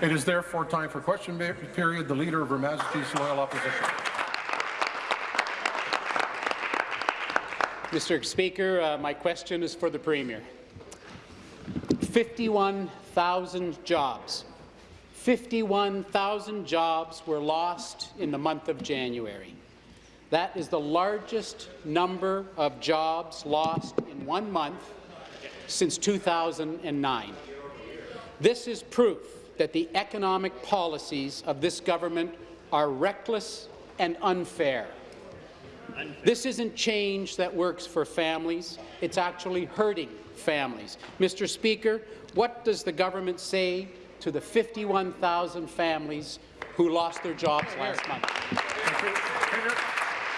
It is therefore time for question period. The Leader of Her Majesty's Loyal Opposition. Mr. Speaker, uh, my question is for the Premier. 51,000 jobs. 51,000 jobs were lost in the month of January. That is the largest number of jobs lost in one month since 2009. This is proof that the economic policies of this government are reckless and unfair. This isn't change that works for families. It's actually hurting families. Mr. Speaker, what does the government say to the 51,000 families who lost their jobs last month?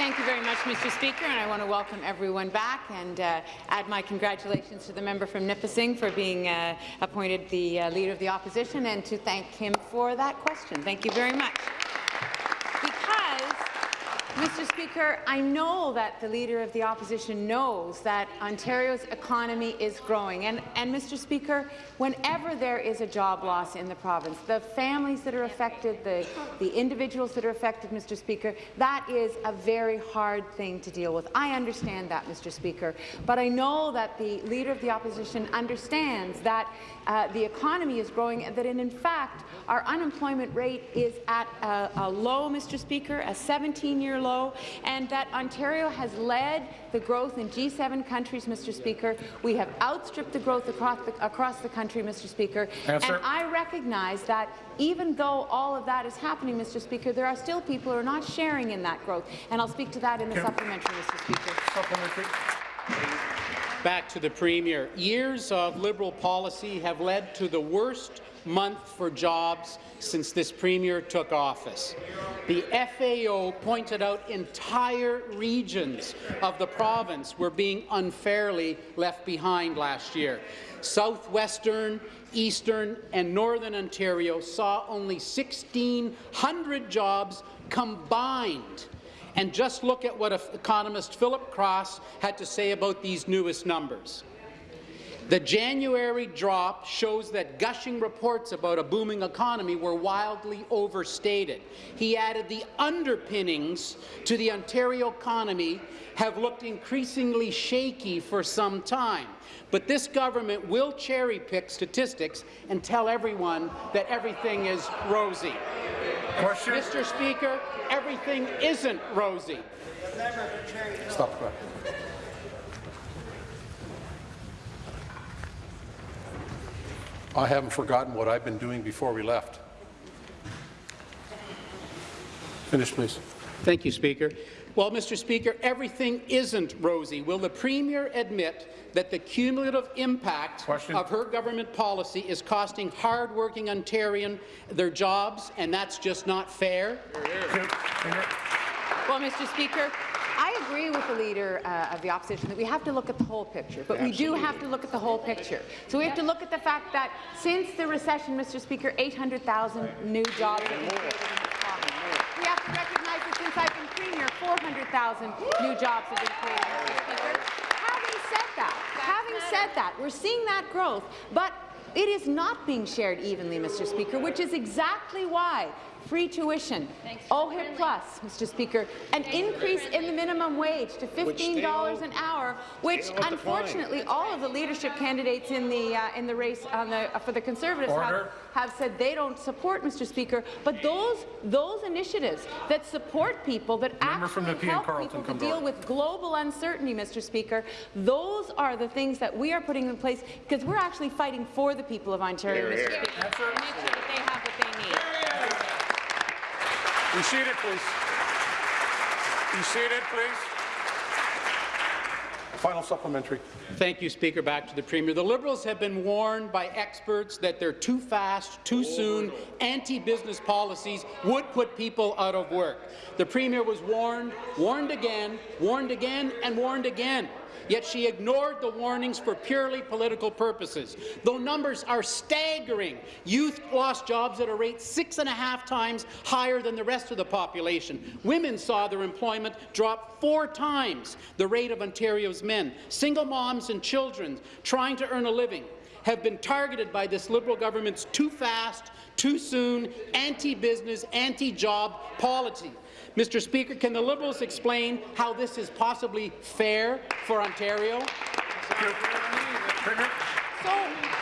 Thank you very much, Mr. Speaker, and I want to welcome everyone back and uh, add my congratulations to the member from Nipissing for being uh, appointed the uh, Leader of the Opposition and to thank him for that question. Thank you very much. Mr. Speaker, I know that the Leader of the Opposition knows that Ontario's economy is growing. And, and, Mr. Speaker, whenever there is a job loss in the province, the families that are affected, the, the individuals that are affected, Mr. Speaker, that is a very hard thing to deal with. I understand that, Mr. Speaker. But I know that the Leader of the Opposition understands that uh, the economy is growing and that, in, in fact, our unemployment rate is at a, a low, Mr. Speaker, a 17-year low, and that Ontario has led the growth in G7 countries, Mr. Speaker. We have outstripped the growth across the, across the country, Mr. Speaker. And I recognize that even though all of that is happening, Mr. Speaker, there are still people who are not sharing in that growth, and I'll speak to that in the Kim. supplementary, Mr. Speaker. Supplementary. Back to the Premier. Years of Liberal policy have led to the worst month for jobs since this Premier took office. The FAO pointed out entire regions of the province were being unfairly left behind last year. Southwestern, Eastern and Northern Ontario saw only 1,600 jobs combined and just look at what economist Philip Cross had to say about these newest numbers. The January drop shows that gushing reports about a booming economy were wildly overstated. He added the underpinnings to the Ontario economy have looked increasingly shaky for some time. But this government will cherry-pick statistics and tell everyone that everything is rosy. Question. Mr. Speaker, everything isn't rosy. Stop I haven't forgotten what I've been doing before we left. Finish, please. Thank you, Speaker. Well, Mr. Speaker, everything isn't rosy. Will the Premier admit that the cumulative impact Question. of her government policy is costing hard-working Ontarian their jobs, and that's just not fair? Well, Mr. Speaker, I agree with the Leader uh, of the Opposition that we have to look at the whole picture, but Absolutely. we do have to look at the whole picture. So we have to look at the fact that since the recession, Mr. Speaker, 800,000 new jobs have been created in this province. We have to recognize that since I've been Premier, 400,000 new jobs have been created, Mr. Speaker. Having said that, having said that, we're seeing that growth, but it is not being shared evenly, Mr. Speaker, which is exactly why free tuition, OHIP Plus, Mr. Speaker, an increase in the minimum wage to $15 an hour, which unfortunately all of the leadership candidates in the uh, in the race the, uh, for the Conservatives have, have, said they don't support, Mr. Speaker. But those those initiatives that support people that Member actually help people to deal with global uncertainty, Mr. Speaker, those are the things that we are putting in place because we're actually fighting for the people of Ontario, Mr. Speaker, to make sure that they have what they need. Be seated, please. Be seated, please. Final supplementary. Thank you, Speaker. Back to the Premier. The Liberals have been warned by experts that their too fast, too soon, anti-business policies would put people out of work. The Premier was warned, warned again, warned again, and warned again yet she ignored the warnings for purely political purposes. Though numbers are staggering, youth lost jobs at a rate six and a half times higher than the rest of the population. Women saw their employment drop four times the rate of Ontario's men. Single moms and children trying to earn a living have been targeted by this Liberal government's too fast, too soon, anti-business, anti-job policy. Mr. Speaker, can the Liberals explain how this is possibly fair for Ontario? So,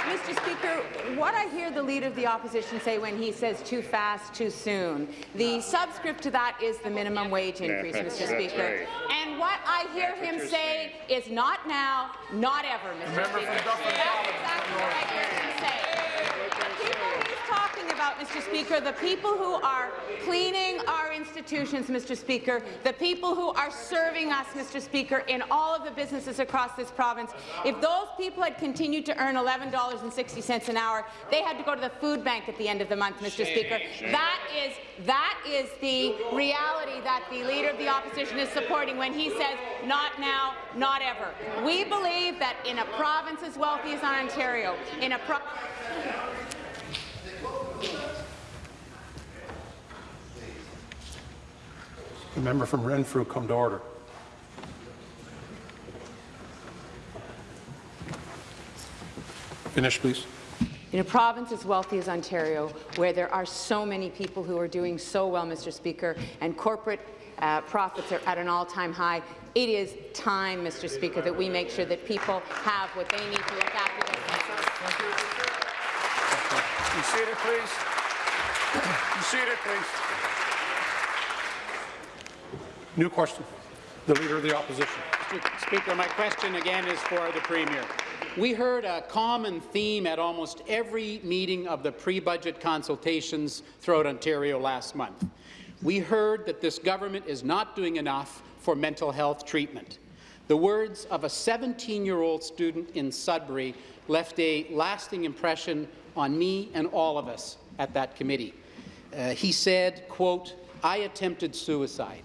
Mr. Speaker, what I hear the Leader of the Opposition say when he says too fast, too soon, the subscript to that is the minimum wage increase, Mr. Speaker. And what I hear him say is not now, not ever, Mr. Speaker. That's exactly what I hear him say. The people he's talking about, Mr. Speaker, the people who are cleaning our institutions, Mr. Speaker, the people who are serving us, Mr. Speaker, in all of the businesses across this province, if those people had continued to earn $11.60 an hour, they had to go to the food bank at the end of the month, Mr. Speaker. That is that is the reality that the Leader of the Opposition is supporting when he says, not now, not ever. We believe that in a province as wealthy as Ontario, in a pro The member from Renfrew come to order. Finish, please. In a province as wealthy as Ontario, where there are so many people who are doing so well, Mr. Speaker, and corporate uh, profits are at an all-time high, it is time, Mr. Speaker, that we make sure that people have what they need to look after their families. Be seated, please. Be seated, please. New question. The Leader of the Opposition. Mr. Speaker, my question again is for the Premier. We heard a common theme at almost every meeting of the pre-budget consultations throughout Ontario last month. We heard that this government is not doing enough for mental health treatment. The words of a 17-year-old student in Sudbury left a lasting impression on me and all of us at that committee. Uh, he said, quote, I attempted suicide.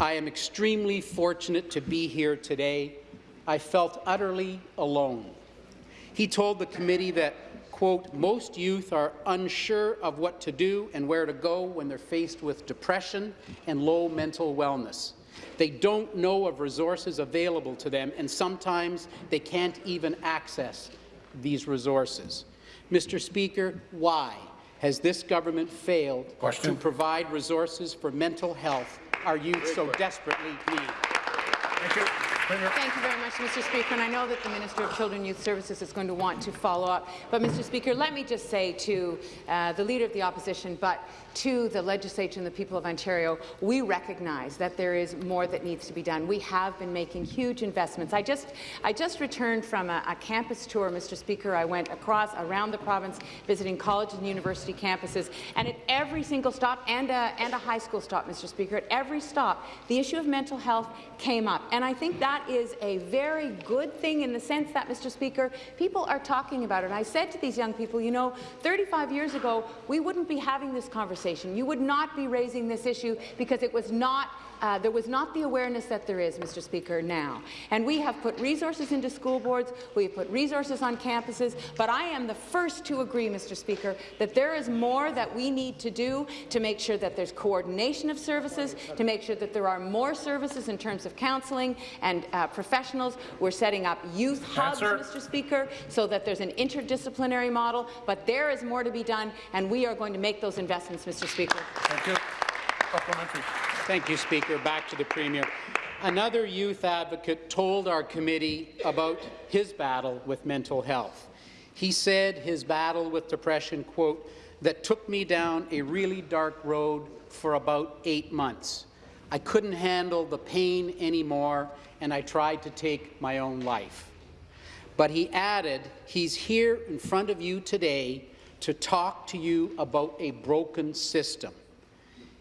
I am extremely fortunate to be here today. I felt utterly alone. He told the committee that, quote, most youth are unsure of what to do and where to go when they're faced with depression and low mental wellness. They don't know of resources available to them, and sometimes they can't even access these resources. Mr. Speaker, why has this government failed Question. to provide resources for mental health our youth so desperately need? Thank you. Very much, Mr. Speaker. And I know that the Minister of Children and Youth Services is going to want to follow up. But, Mr. Speaker, let me just say to uh, the Leader of the Opposition, but to the Legislature and the people of Ontario, we recognize that there is more that needs to be done. We have been making huge investments. I just, I just returned from a, a campus tour, Mr. Speaker. I went across, around the province, visiting college and university campuses, and at every single stop, and a, and a high school stop, Mr. Speaker, at every stop, the issue of mental health came up. And I think that is a very good thing in the sense that, Mr. Speaker, people are talking about it. And I said to these young people, you know, 35 years ago, we wouldn't be having this conversation. You would not be raising this issue because it was not uh, there was not the awareness that there is, Mr. Speaker, now. And we have put resources into school boards, we have put resources on campuses, but I am the first to agree, Mr. Speaker, that there is more that we need to do to make sure that there's coordination of services, to make sure that there are more services in terms of counselling and uh, professionals. We're setting up youth hubs, Answer. Mr. Speaker, so that there's an interdisciplinary model, but there is more to be done, and we are going to make those investments, Mr. Speaker. Thank you. Supplementary. Thank you, Speaker. Back to the Premier. Another youth advocate told our committee about his battle with mental health. He said his battle with depression, quote, that took me down a really dark road for about eight months. I couldn't handle the pain anymore, and I tried to take my own life. But he added, he's here in front of you today to talk to you about a broken system.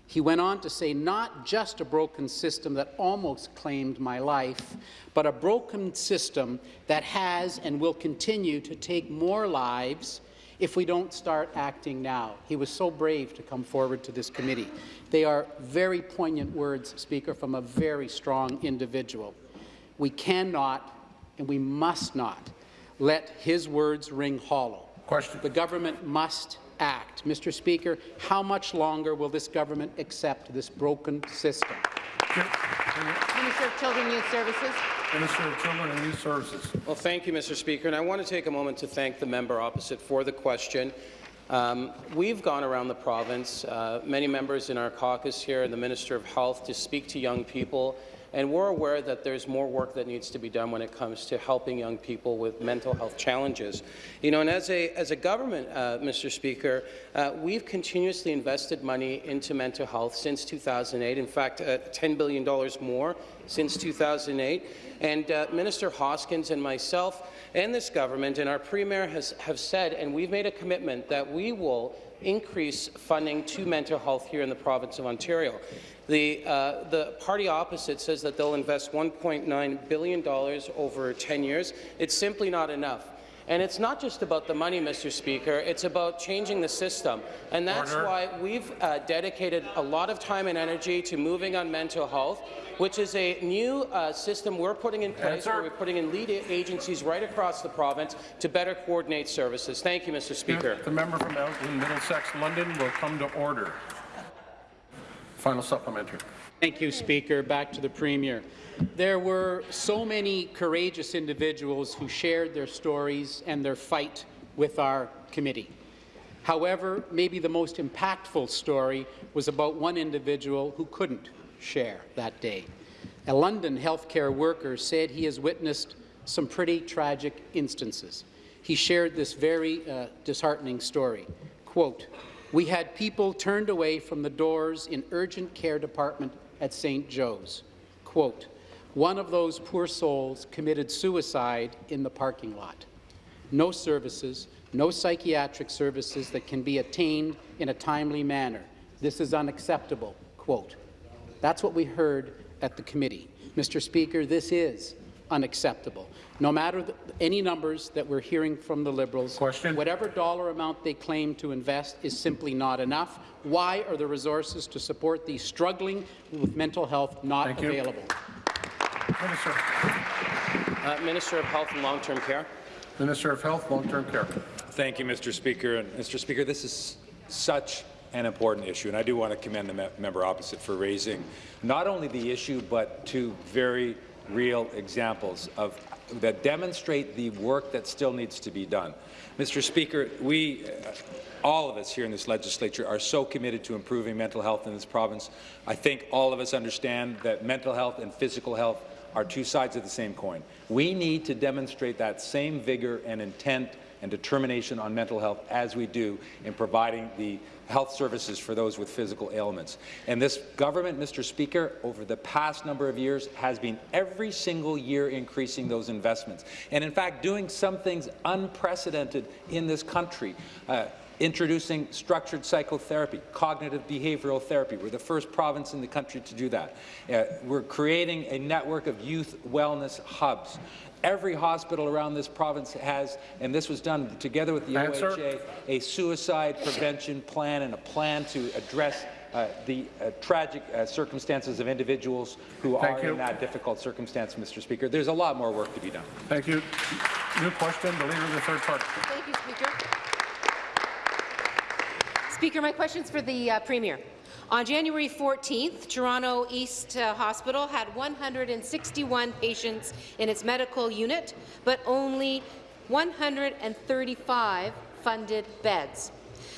He went on to say, not just a broken system that almost claimed my life, but a broken system that has and will continue to take more lives if we don't start acting now. He was so brave to come forward to this committee. They are very poignant words, Speaker, from a very strong individual. We cannot and we must not let his words ring hollow. Question. The government must act. Mr. Speaker, how much longer will this government accept this broken system? Minister of Children and Youth Services. Minister of Children and Youth Services. Well, thank you, Mr. Speaker, and I want to take a moment to thank the member opposite for the question. Um, we've gone around the province, uh, many members in our caucus here and the Minister of Health, to speak to young people and we're aware that there's more work that needs to be done when it comes to helping young people with mental health challenges. You know, and as a, as a government, uh, Mr. Speaker, uh, we've continuously invested money into mental health since 2008. In fact, uh, $10 billion more since 2008. And uh, Minister Hoskins and myself and this government and our Premier has, have said, and we've made a commitment that we will increase funding to mental health here in the province of Ontario. The, uh, the party opposite says that they'll invest $1.9 billion over 10 years. It's simply not enough. And it's not just about the money, Mr. Speaker, it's about changing the system. And that's Order. why we've uh, dedicated a lot of time and energy to moving on mental health, which is a new uh, system we're putting in place Answer. where we're putting in lead agencies right across the province to better coordinate services. Thank you, Mr. Speaker. The member from Elgin Middlesex London will come to order. Final supplementary. Thank you, Speaker. Back to the Premier. There were so many courageous individuals who shared their stories and their fight with our committee. However, maybe the most impactful story was about one individual who couldn't share that day. A London healthcare worker said he has witnessed some pretty tragic instances. He shared this very uh, disheartening story. Quote, we had people turned away from the doors in urgent care department at St. Joe's. Quote, one of those poor souls committed suicide in the parking lot. No services, no psychiatric services that can be attained in a timely manner. This is unacceptable. Quote. That's what we heard at the committee. Mr. Speaker, this is unacceptable. No matter the, any numbers that we're hearing from the Liberals, Question. whatever dollar amount they claim to invest is simply not enough. Why are the resources to support these struggling with mental health not Thank available? Minister. Uh, Minister of Health and Long-Term Care. Minister of Health, Long-Term Care. Thank you, Mr. Speaker. And Mr. Speaker, this is such an important issue, and I do want to commend the me member opposite for raising not only the issue, but two very real examples of that demonstrate the work that still needs to be done. Mr. Speaker, we, uh, all of us here in this legislature are so committed to improving mental health in this province. I think all of us understand that mental health and physical health are two sides of the same coin. We need to demonstrate that same vigor and intent and determination on mental health as we do in providing the health services for those with physical ailments. And this government, Mr. Speaker, over the past number of years has been every single year increasing those investments. And in fact, doing some things unprecedented in this country. Uh, introducing structured psychotherapy, cognitive behavioral therapy. We're the first province in the country to do that. Uh, we're creating a network of youth wellness hubs. Every hospital around this province has, and this was done together with the Answer. OHA, a suicide prevention plan and a plan to address uh, the uh, tragic uh, circumstances of individuals who Thank are you. in that difficult circumstance, Mr. Speaker. There's a lot more work to be done. Thank you. New question, the Leader of the Third Party. Thank you, Speaker. Speaker, my question's for the uh, Premier. On January 14th, Toronto East uh, Hospital had 161 patients in its medical unit, but only 135 funded beds.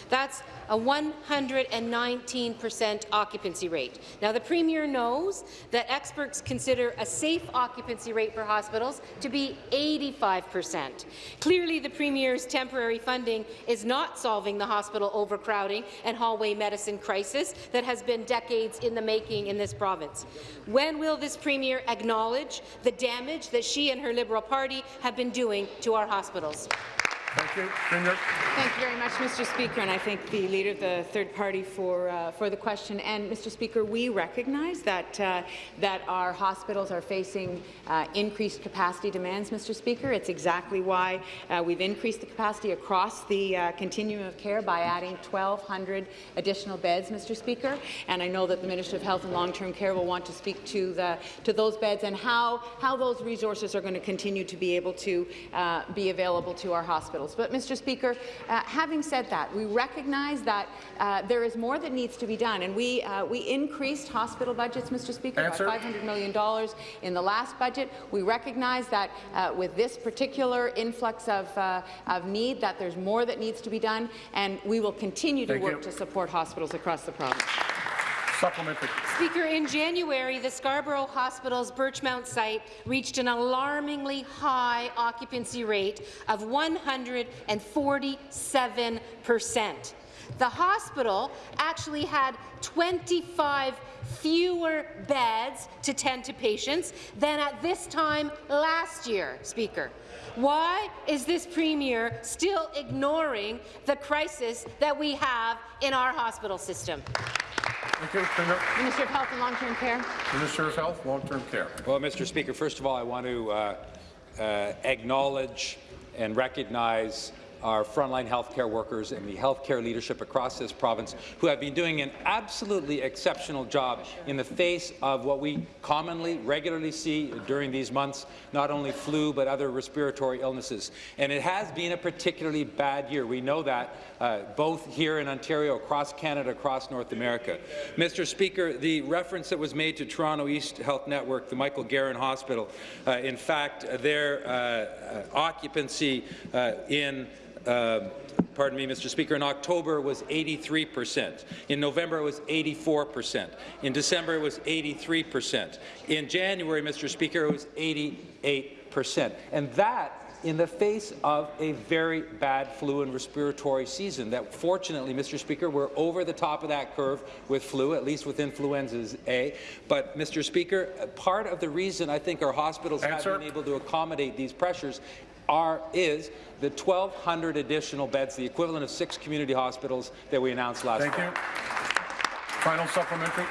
That's a 119% occupancy rate. Now, the Premier knows that experts consider a safe occupancy rate for hospitals to be 85%. Clearly, the Premier's temporary funding is not solving the hospital overcrowding and hallway medicine crisis that has been decades in the making in this province. When will this Premier acknowledge the damage that she and her Liberal Party have been doing to our hospitals? Thank you. Premier. Thank you very much, Mr. Speaker, and I thank the Leader of the Third Party for, uh, for the question. And, Mr. Speaker, we recognize that, uh, that our hospitals are facing uh, increased capacity demands, Mr. Speaker. It's exactly why uh, we've increased the capacity across the uh, continuum of care by adding 1,200 additional beds, Mr. Speaker. And I know that the Minister of Health and Long-Term Care will want to speak to, the, to those beds and how, how those resources are going to continue to be able to uh, be available to our hospitals. Hospitals. But, Mr. Speaker, uh, having said that, we recognize that uh, there is more that needs to be done, and we uh, we increased hospital budgets, Mr. Speaker, Answer. by $500 million in the last budget. We recognize that uh, with this particular influx of, uh, of need, that there's more that needs to be done, and we will continue to Thank work you. to support hospitals across the province. Supplementary. Speaker, in January, the Scarborough Hospital's Birchmount site reached an alarmingly high occupancy rate of 147 percent. The hospital actually had 25 fewer beds to tend to patients than at this time last year, Speaker. Why is this Premier still ignoring the crisis that we have in our hospital system? You. Minister of Health and Long-Term Care. Minister of Health, Long-Term Care. Well, Mr. Speaker, first of all, I want to uh, uh, acknowledge and recognize our frontline healthcare workers and the healthcare leadership across this province who have been doing an absolutely exceptional job in the face of what we commonly, regularly see during these months, not only flu but other respiratory illnesses. And it has been a particularly bad year. We know that uh, both here in Ontario, across Canada, across North America. Mr. Speaker, the reference that was made to Toronto East Health Network, the Michael Garron Hospital, uh, in fact, their uh, uh, occupancy uh, in uh, pardon me, Mr. Speaker, in October it was 83 percent. In November, it was 84 percent. In December, it was 83 percent. In January, Mr. Speaker, it was 88 percent. And that in the face of a very bad flu and respiratory season that fortunately, Mr. Speaker, we're over the top of that curve with flu, at least with influenza A. But, Mr. Speaker, part of the reason I think our hospitals Answer. have been able to accommodate these pressures are is the 1,200 additional beds, the equivalent of six community hospitals that we announced last Thank fall. you. Final supplementary.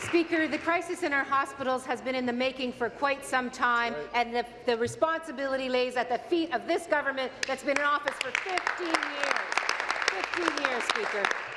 Speaker, the crisis in our hospitals has been in the making for quite some time, and the, the responsibility lays at the feet of this government that's been in office for 15 years. 15 years, Speaker.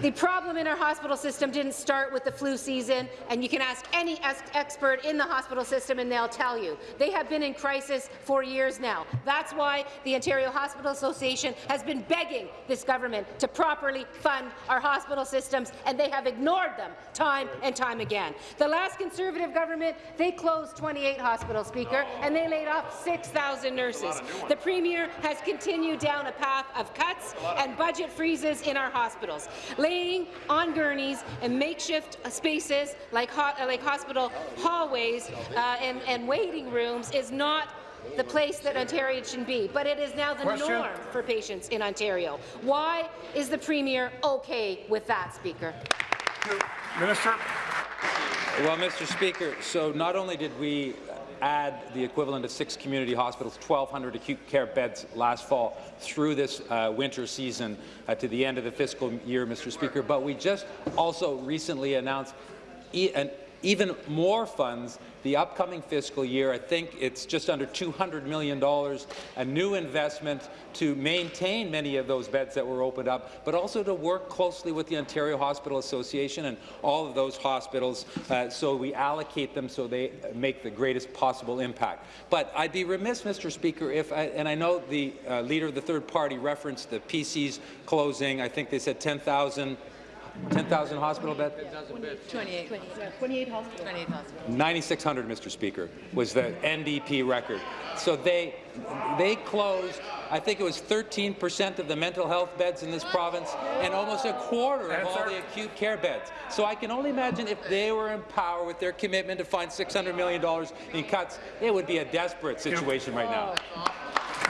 The problem in our hospital system didn't start with the flu season, and you can ask any expert in the hospital system and they'll tell you. They have been in crisis for years now. That's why the Ontario Hospital Association has been begging this government to properly fund our hospital systems, and they have ignored them time and time again. The last Conservative government, they closed 28 hospitals, Speaker, and they laid off 6,000 nurses. The Premier has continued down a path of cuts and budget freezes in our hospitals. Laying on gurneys and makeshift spaces like, ho like hospital hallways uh, and, and waiting rooms is not the place that Ontarians should be, but it is now the Question. norm for patients in Ontario. Why is the Premier okay with that, Speaker? Minister. Well, Mr. Speaker, so not only did we add the equivalent of six community hospitals, 1,200 acute care beds last fall through this uh, winter season uh, to the end of the fiscal year, Mr. Speaker, but we just also recently announced e an even more funds the upcoming fiscal year. I think it's just under $200 million, a new investment to maintain many of those beds that were opened up, but also to work closely with the Ontario Hospital Association and all of those hospitals uh, so we allocate them so they make the greatest possible impact. But I'd be remiss, Mr. Speaker, if, I, and I know the uh, leader of the third party referenced the PC's closing. I think they said 10,000 10,000 hospital beds? 28. 28 hospitals. 28 hospitals. 9,600, Mr. Speaker, was the NDP record. So they they closed, I think it was 13 percent of the mental health beds in this province and almost a quarter of all the acute care beds. So I can only imagine if they were in power with their commitment to find $600 million in cuts, it would be a desperate situation right now. Oh,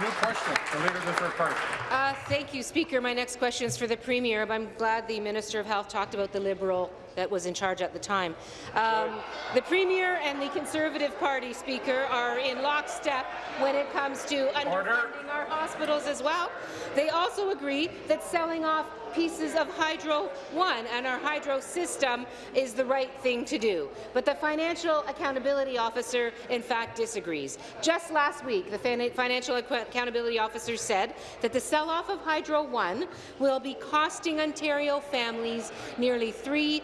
New question. The leader of the third party. Uh, thank you, Speaker. My next question is for the Premier. I'm glad the Minister of Health talked about the Liberal that was in charge at the time. Um, the Premier and the Conservative Party, Speaker, are in lockstep when it comes to underfunding our hospitals as well. They also agree that selling off pieces of Hydro One and our hydro system is the right thing to do. But the Financial Accountability Officer, in fact, disagrees. Just last week, the Financial Accountability Officer said that the sell-off of Hydro One will be costing Ontario families nearly $300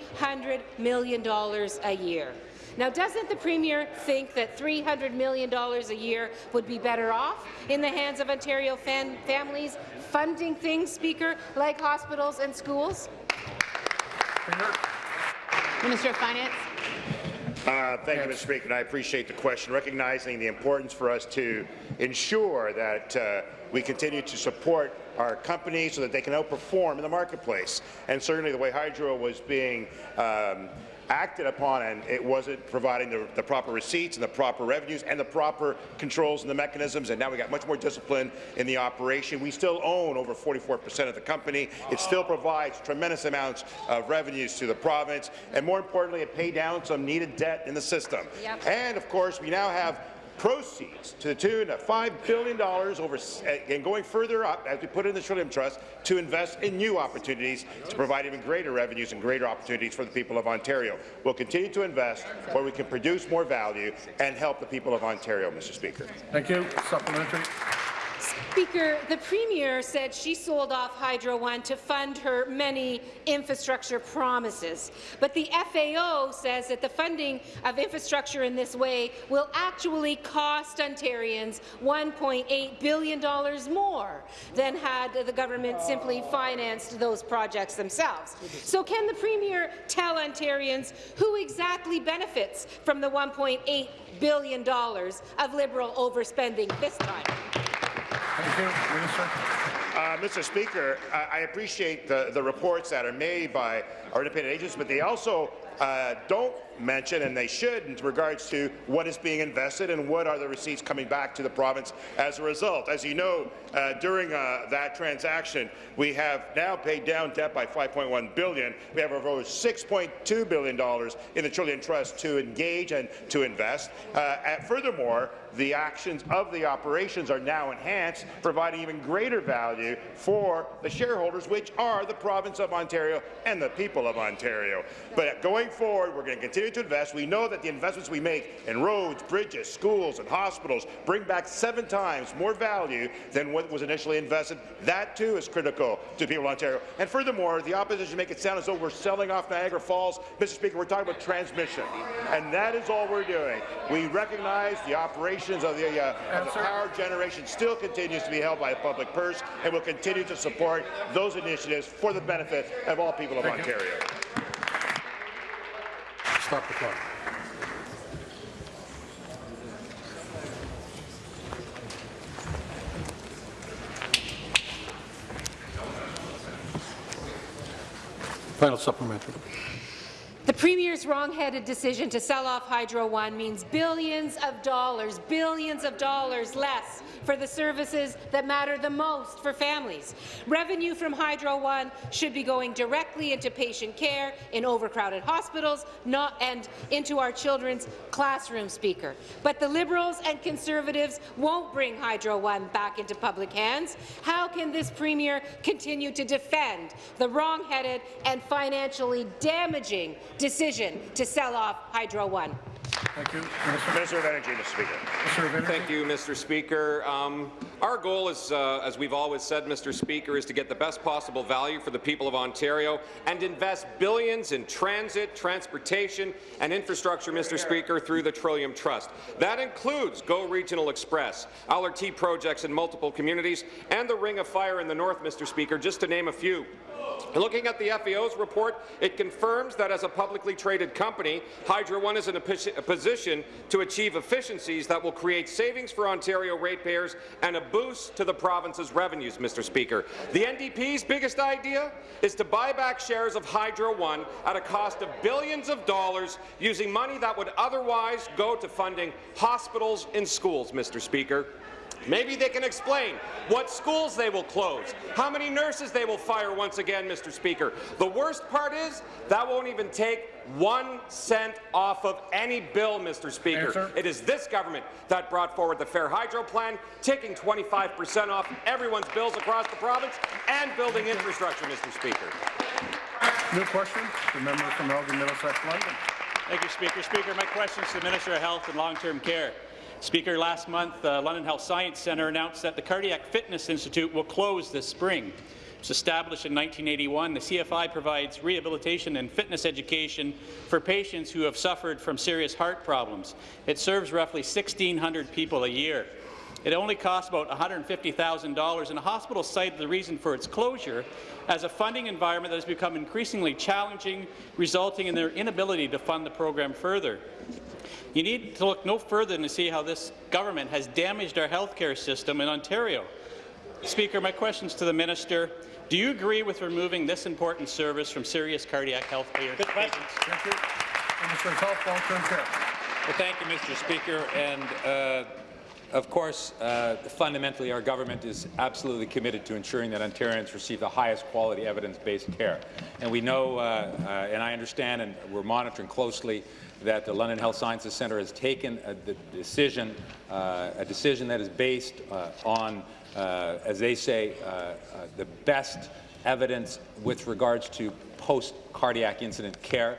million a year. Now, doesn't the Premier think that $300 million a year would be better off in the hands of Ontario fam families funding things, Speaker, like hospitals and schools? Minister of Finance. Uh, thank you, Mr. Speaker, and I appreciate the question, recognizing the importance for us to ensure that uh, we continue to support our companies so that they can outperform in the marketplace. And certainly the way Hydro was being um, acted upon and it wasn't providing the, the, proper receipts and the proper revenues and the proper controls and the mechanisms and now we got much more discipline in the operation. We still own over 44% of the company. It still provides tremendous amounts of revenues to the province and more importantly it paid down some needed debt in the system. Yep. And of course we now have proceeds to the tune of $5 billion over, uh, and going further up, as we put in the Trillium Trust, to invest in new opportunities to provide even greater revenues and greater opportunities for the people of Ontario. We'll continue to invest where we can produce more value and help the people of Ontario, Mr. Speaker. Thank you. Supplementary. Speaker, the Premier said she sold off Hydro One to fund her many infrastructure promises. But the FAO says that the funding of infrastructure in this way will actually cost Ontarians $1.8 billion more than had the government simply financed those projects themselves. So can the Premier tell Ontarians who exactly benefits from the $1.8 billion of Liberal overspending this time? Thank you, Minister. Uh, Mr. Speaker, I, I appreciate the, the reports that are made by our independent agents, but they also uh, don't mention, and they should, in regards to what is being invested and what are the receipts coming back to the province as a result. As you know, uh, during uh, that transaction, we have now paid down debt by 5.1 billion. We have over 6.2 billion dollars in the Trillium Trust to engage and to invest. Uh, furthermore, the actions of the operations are now enhanced, providing even greater value for the shareholders, which are the province of Ontario and the people of Ontario. But going forward, we're going to continue to invest. We know that the investments we make in roads, bridges, schools, and hospitals bring back seven times more value than what was initially invested. That, too, is critical to people of Ontario. And furthermore, the opposition make it sound as though we're selling off Niagara Falls. Mr. Speaker, we're talking about transmission, and that is all we're doing. We recognize the operations of the, uh, of the power generation still continues to be held by the public purse, and will continue to support those initiatives for the benefit of all people of Thank Ontario. You. Stop the clock. Final supplementary. Premier's wrong-headed decision to sell off Hydro One means billions of dollars, billions of dollars less for the services that matter the most for families. Revenue from Hydro One should be going directly into patient care in overcrowded hospitals not, and into our children's classroom speaker. But the Liberals and Conservatives won't bring Hydro One back into public hands. How can this Premier continue to defend the wrong-headed and financially damaging decision to sell off Hydro One. Thank you. Minister, Minister of Energy, Mr. Speaker. Minister of Energy. Thank you, Mr. Speaker. Um, our goal is, uh, as we've always said, Mr. Speaker, is to get the best possible value for the people of Ontario and invest billions in transit, transportation and infrastructure, Mr. Speaker, through the Trillium Trust. That includes GO Regional Express, LRT projects in multiple communities, and the Ring of Fire in the north, Mr. Speaker, just to name a few. Looking at the FAO's report, it confirms that as a publicly traded company, Hydro One is in a, position to achieve efficiencies that will create savings for Ontario ratepayers and a boost to the province's revenues, Mr. Speaker. The NDP's biggest idea is to buy back shares of Hydro One at a cost of billions of dollars using money that would otherwise go to funding hospitals and schools, Mr. Speaker. Maybe they can explain what schools they will close, how many nurses they will fire once again, Mr. Speaker. The worst part is that won't even take one cent off of any bill, Mr. Speaker. Answer. It is this government that brought forward the Fair Hydro Plan, taking 25 percent off everyone's bills across the province and building infrastructure, Mr. Speaker. New question, the member from Elgin Middlesex, London. Thank you, Speaker. Speaker, my question is to the Minister of Health and Long-Term Care. Speaker, last month, the uh, London Health Science Centre announced that the Cardiac Fitness Institute will close this spring. was established in 1981. The CFI provides rehabilitation and fitness education for patients who have suffered from serious heart problems. It serves roughly 1,600 people a year. It only costs about $150,000, and the hospital cited the reason for its closure as a funding environment that has become increasingly challenging, resulting in their inability to fund the program further. You need to look no further than to see how this government has damaged our healthcare system in Ontario. Speaker, my questions to the minister. Do you agree with removing this important service from serious cardiac health care Good patients? Thank you. Minister of Health, long-term care. Well, thank you, Mr. Speaker. And uh, of course, uh, fundamentally, our government is absolutely committed to ensuring that Ontarians receive the highest quality evidence-based care. And we know, uh, uh, and I understand, and we're monitoring closely, that the London Health Sciences Centre has taken a decision, uh, a decision that is based uh, on, uh, as they say, the best evidence with regards to post-cardiac incident care.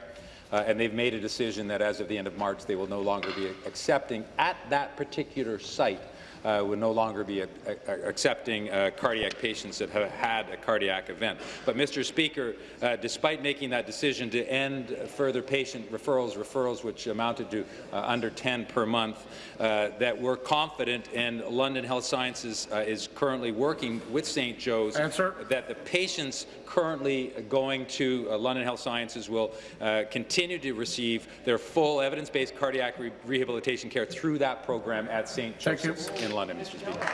Uh, and they've made a decision that as of the end of March, they will no longer be accepting at that particular site uh, would no longer be a, a, accepting uh, cardiac patients that have had a cardiac event. But, Mr. Speaker, uh, despite making that decision to end further patient referrals, referrals which amounted to uh, under 10 per month, uh, that we're confident, and London Health Sciences uh, is currently working with St. Joe's, Answer. that the patients currently going to London Health Sciences will continue to receive their full evidence-based cardiac re rehabilitation care through that program at St. Joseph's in London, Mr. Speaker.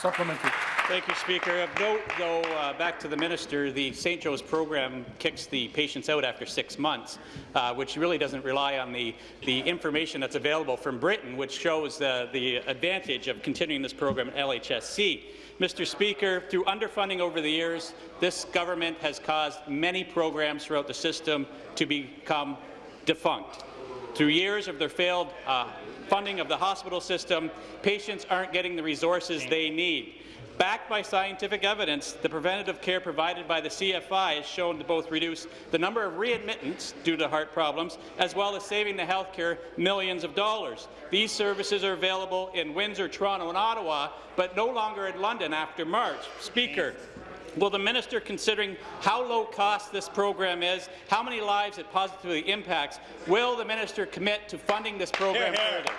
Supplementary. Thank you, Speaker. Of note, though, uh, back to the minister, the St. Joe's program kicks the patients out after six months, uh, which really doesn't rely on the, the information that's available from Britain, which shows the, the advantage of continuing this program at LHSC. Mr. Speaker, through underfunding over the years, this government has caused many programs throughout the system to become defunct. Through years of their failed uh, funding of the hospital system, patients aren't getting the resources they need. Backed by scientific evidence, the preventative care provided by the CFI has shown to both reduce the number of readmittance due to heart problems, as well as saving the healthcare millions of dollars. These services are available in Windsor, Toronto, and Ottawa, but no longer in London after March. Speaker, Will the minister, considering how low cost this program is, how many lives it positively impacts, will the minister commit to funding this program further?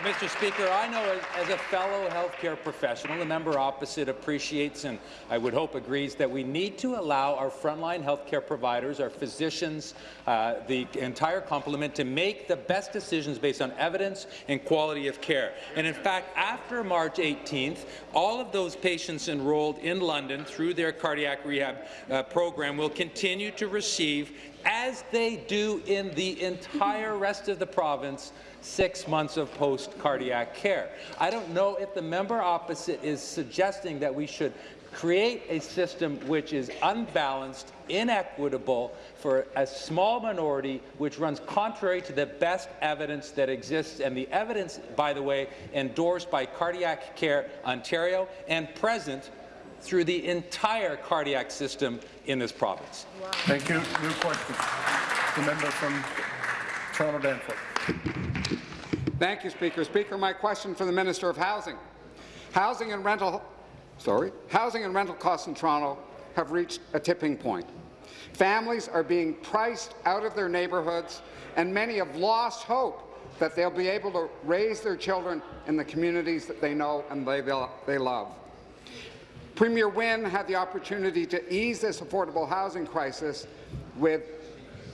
Mr. Speaker, I know as, as, a fellow healthcare professional, the member opposite appreciates and I would hope agrees that we need to allow our frontline healthcare providers, our physicians, uh, the entire complement to make the best decisions based on evidence and quality of care. And in fact, after March 18th, all of those patients enrolled in London through their cardiac rehab uh, program will continue to receive, as they do in the entire rest of the province, six months of post-cardiac care. I don't know if the member opposite is suggesting that we should create a system which is unbalanced, inequitable for a small minority, which runs contrary to the best evidence that exists, and the evidence, by the way, endorsed by Cardiac Care Ontario and present through the entire cardiac system in this province. Wow. Thank you. New question. The member from Toronto Danforth. Thank you, Speaker. Speaker, my question for the Minister of Housing. Housing and rental, sorry, housing and rental costs in Toronto have reached a tipping point. Families are being priced out of their neighbourhoods, and many have lost hope that they'll be able to raise their children in the communities that they know and they, they love. Premier Wynne had the opportunity to ease this affordable housing crisis with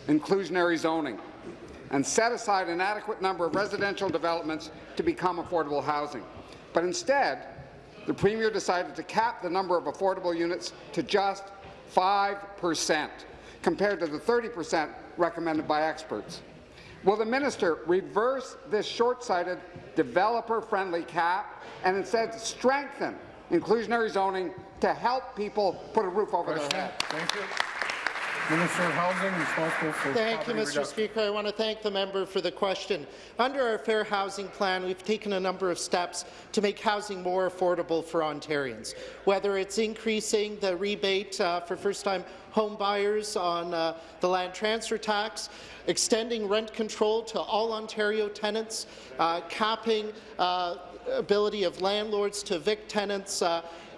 inclusionary zoning and set aside an adequate number of residential developments to become affordable housing. But instead, the Premier decided to cap the number of affordable units to just 5 per cent, compared to the 30 per cent recommended by experts. Will the minister reverse this short-sighted, developer-friendly cap and instead strengthen inclusionary zoning to help people put a roof over Question. their head? Thank you. Minister of Housing, responsible for Thank you, Mr. Reduction. Speaker. I want to thank the member for the question. Under our Fair Housing Plan, we've taken a number of steps to make housing more affordable for Ontarians, whether it's increasing the rebate uh, for first-time home buyers on uh, the land transfer tax, extending rent control to all Ontario tenants, uh, capping uh, ability of landlords to evict tenants,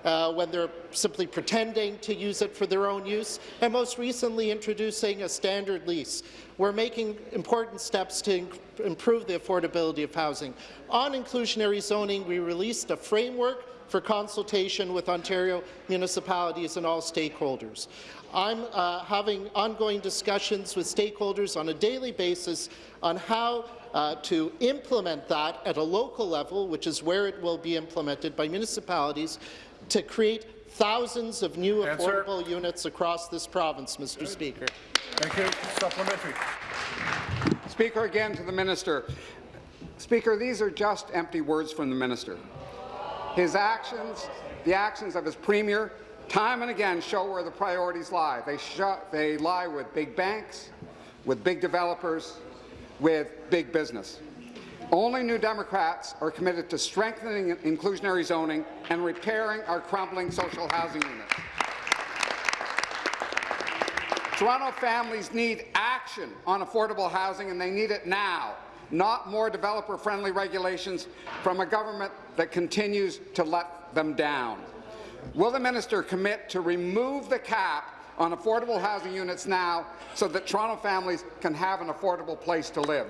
uh, when they're simply pretending to use it for their own use, and most recently introducing a standard lease. We're making important steps to improve the affordability of housing. On inclusionary zoning, we released a framework for consultation with Ontario municipalities and all stakeholders. I'm uh, having ongoing discussions with stakeholders on a daily basis on how uh, to implement that at a local level, which is where it will be implemented by municipalities, to create thousands of new Answer. affordable units across this province, Mr. Speaker. Thank you. Supplementary. Speaker, again to the minister. Speaker, these are just empty words from the minister. His actions, the actions of his premier, time and again show where the priorities lie. They, they lie with big banks, with big developers, with big business. Only New Democrats are committed to strengthening inclusionary zoning and repairing our crumbling social housing units. Toronto families need action on affordable housing, and they need it now, not more developer-friendly regulations from a government that continues to let them down. Will the minister commit to remove the cap on affordable housing units now so that Toronto families can have an affordable place to live?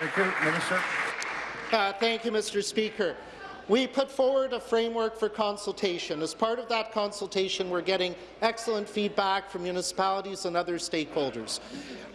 Thank you, Minister. Uh, thank you, Mr. Speaker. We put forward a framework for consultation. As part of that consultation, we're getting excellent feedback from municipalities and other stakeholders.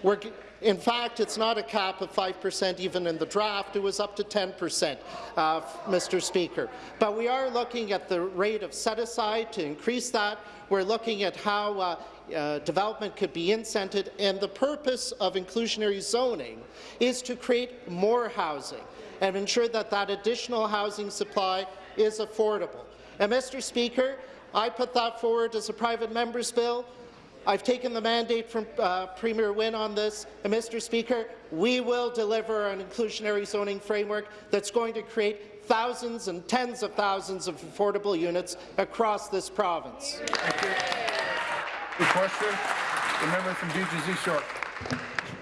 We're, in fact, it's not a cap of 5% even in the draft. It was up to 10%, uh, Mr. Speaker. But we are looking at the rate of set-aside to increase that. We're looking at how uh, uh, development could be incented, and the purpose of inclusionary zoning is to create more housing and ensure that that additional housing supply is affordable. And, Mr. Speaker, I put that forward as a private member's bill. I've taken the mandate from uh, Premier Wynne on this, and Mr. Speaker, we will deliver an inclusionary zoning framework that's going to create thousands and tens of thousands of affordable units across this province. The question, the member from East York.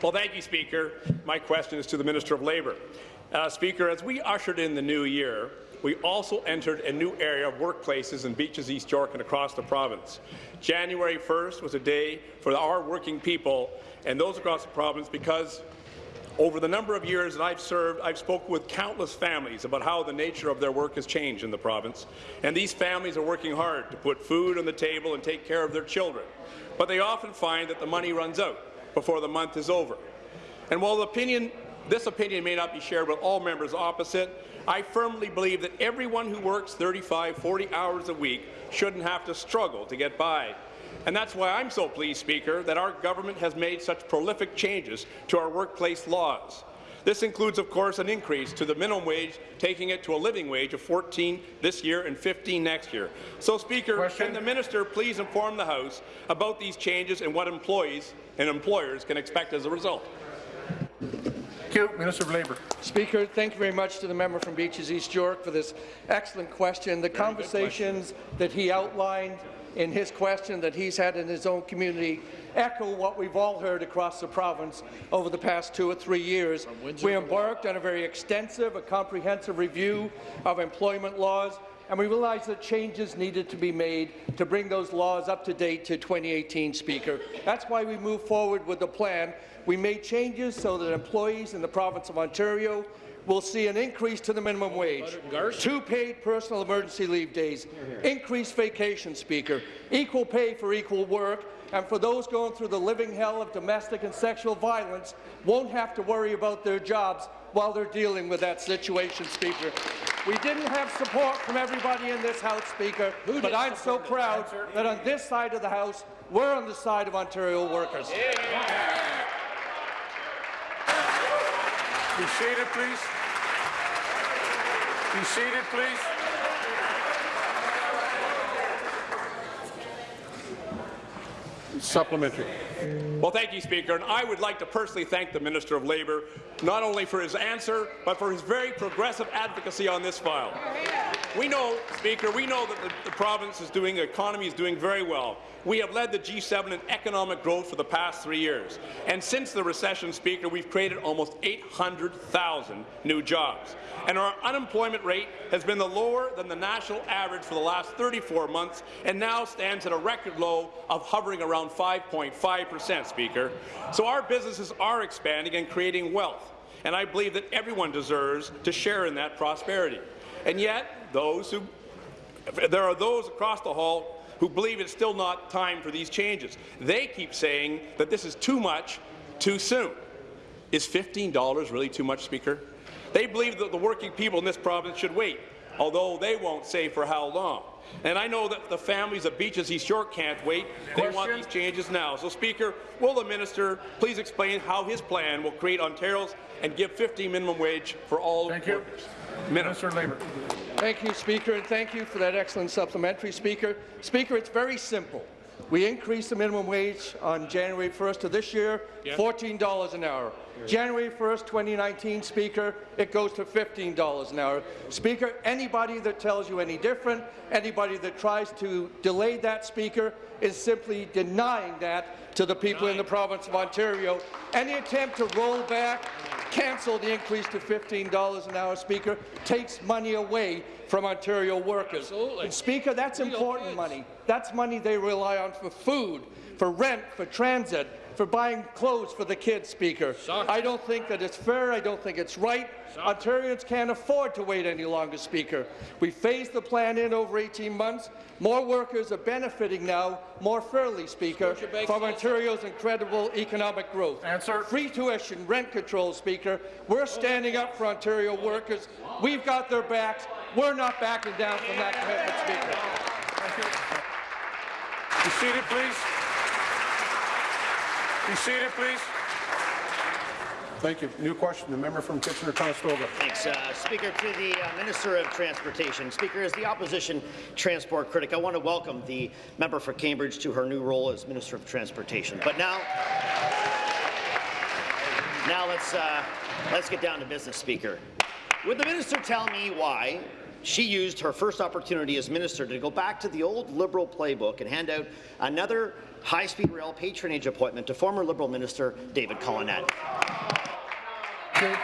Well, thank you, Speaker. My question is to the Minister of Labour. Uh, Speaker, as we ushered in the new year, we also entered a new area of workplaces in Beaches, East York and across the province. January 1st was a day for our working people and those across the province because over the number of years that I've served, I've spoken with countless families about how the nature of their work has changed in the province. And these families are working hard to put food on the table and take care of their children. But they often find that the money runs out before the month is over. And while opinion this opinion may not be shared with all members opposite. I firmly believe that everyone who works 35, 40 hours a week shouldn't have to struggle to get by. And that's why I'm so pleased, Speaker, that our government has made such prolific changes to our workplace laws. This includes, of course, an increase to the minimum wage, taking it to a living wage of 14 this year and 15 next year. So, Speaker, Question. can the minister please inform the House about these changes and what employees and employers can expect as a result? Thank you. Minister of Labour. Speaker, thank you very much to the member from Beaches East York for this excellent question. The very conversations question. that he outlined in his question that he's had in his own community echo what we've all heard across the province over the past two or three years. We embarked on a very extensive, a comprehensive review of employment laws, and we realized that changes needed to be made to bring those laws up to date to 2018, Speaker. That's why we moved forward with the plan we made changes so that employees in the province of Ontario will see an increase to the minimum wage, two paid personal emergency leave days, increased vacation, Speaker, equal pay for equal work, and for those going through the living hell of domestic and sexual violence won't have to worry about their jobs while they're dealing with that situation, Speaker. We didn't have support from everybody in this House, Speaker, but I'm so proud that on this side of the House, we're on the side of Ontario workers. Yeah. Be seated, please. Be seated, please. Supplementary. Well, thank you, Speaker. And I would like to personally thank the Minister of Labour, not only for his answer, but for his very progressive advocacy on this file. We know, Speaker, we know that the, the province is doing, the economy is doing very well. We have led the G7 in economic growth for the past three years. And since the recession, Speaker, we've created almost 800,000 new jobs. And our unemployment rate has been the lower than the national average for the last 34 months and now stands at a record low of hovering around 5.5 percent, Speaker. So our businesses are expanding and creating wealth. And I believe that everyone deserves to share in that prosperity. And yet, those who there are those across the hall who believe it's still not time for these changes. They keep saying that this is too much, too soon. Is $15 really too much, Speaker? They believe that the working people in this province should wait, although they won't say for how long. And I know that the families of Beaches East York can't wait. They want these changes now. So, Speaker, will the minister please explain how his plan will create Ontario's and give 50 minimum wage for all Thank you. Minister of Labour. Thank you, Speaker, and thank you for that excellent supplementary, Speaker. Speaker, it's very simple. We increased the minimum wage on January 1st of this year, $14 an hour. January 1st, 2019, Speaker, it goes to $15 an hour. Speaker, anybody that tells you any different, anybody that tries to delay that, Speaker, is simply denying that to the people in the province of Ontario. Any attempt to roll back, cancel the increase to $15 an hour, Speaker, takes money away from Ontario workers. Absolutely. And Speaker, that's important money. That's money they rely on for food, for rent, for transit, for buying clothes for the kids, Speaker. I don't think that it's fair. I don't think it's right. Ontarians can't afford to wait any longer, Speaker. We phased the plan in over 18 months. More workers are benefiting now more fairly, Speaker, from Ontario's incredible economic growth. Answer. Free tuition, rent control, Speaker. We're standing up for Ontario workers. We've got their backs. We're not backing down from that commitment, Speaker. Be seated, please. Be seated, please. Thank you. New question, the member from Kitchener-Conestoga. Thanks, uh, Speaker. To the uh, Minister of Transportation. Speaker, as the opposition transport critic, I want to welcome the member for Cambridge to her new role as Minister of Transportation. But now, now let's uh, let's get down to business, Speaker. Would the minister tell me why she used her first opportunity as minister to go back to the old Liberal playbook and hand out another high-speed rail patronage appointment to former Liberal Minister David Collenette?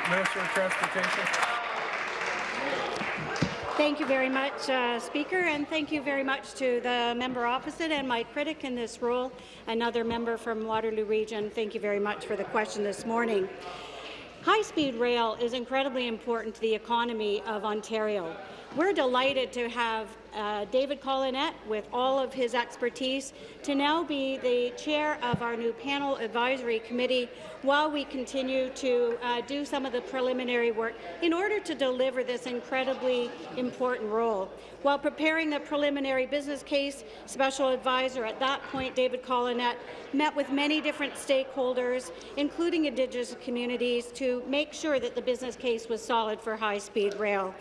Minister of Transportation. Thank you very much, uh, Speaker, and thank you very much to the member opposite and my critic in this role, another member from Waterloo Region. Thank you very much for the question this morning. High-speed rail is incredibly important to the economy of Ontario. We're delighted to have uh, David Collenette, with all of his expertise, to now be the chair of our new panel advisory committee while we continue to uh, do some of the preliminary work in order to deliver this incredibly important role. While preparing the preliminary business case, special advisor at that point, David Collenette, met with many different stakeholders, including Indigenous communities, to make sure that the business case was solid for high-speed rail.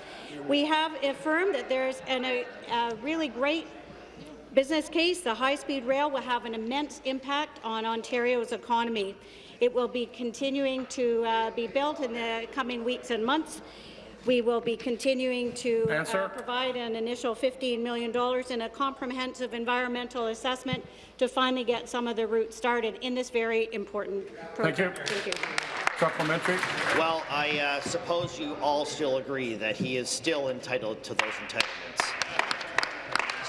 We have affirmed that there's an, a, a really great business case. The high-speed rail will have an immense impact on Ontario's economy. It will be continuing to uh, be built in the coming weeks and months. We will be continuing to uh, provide an initial $15 million in a comprehensive environmental assessment to finally get some of the routes started in this very important project. Thank you. Thank you. Supplementary. Well, I uh, suppose you all still agree that he is still entitled to those entitlements.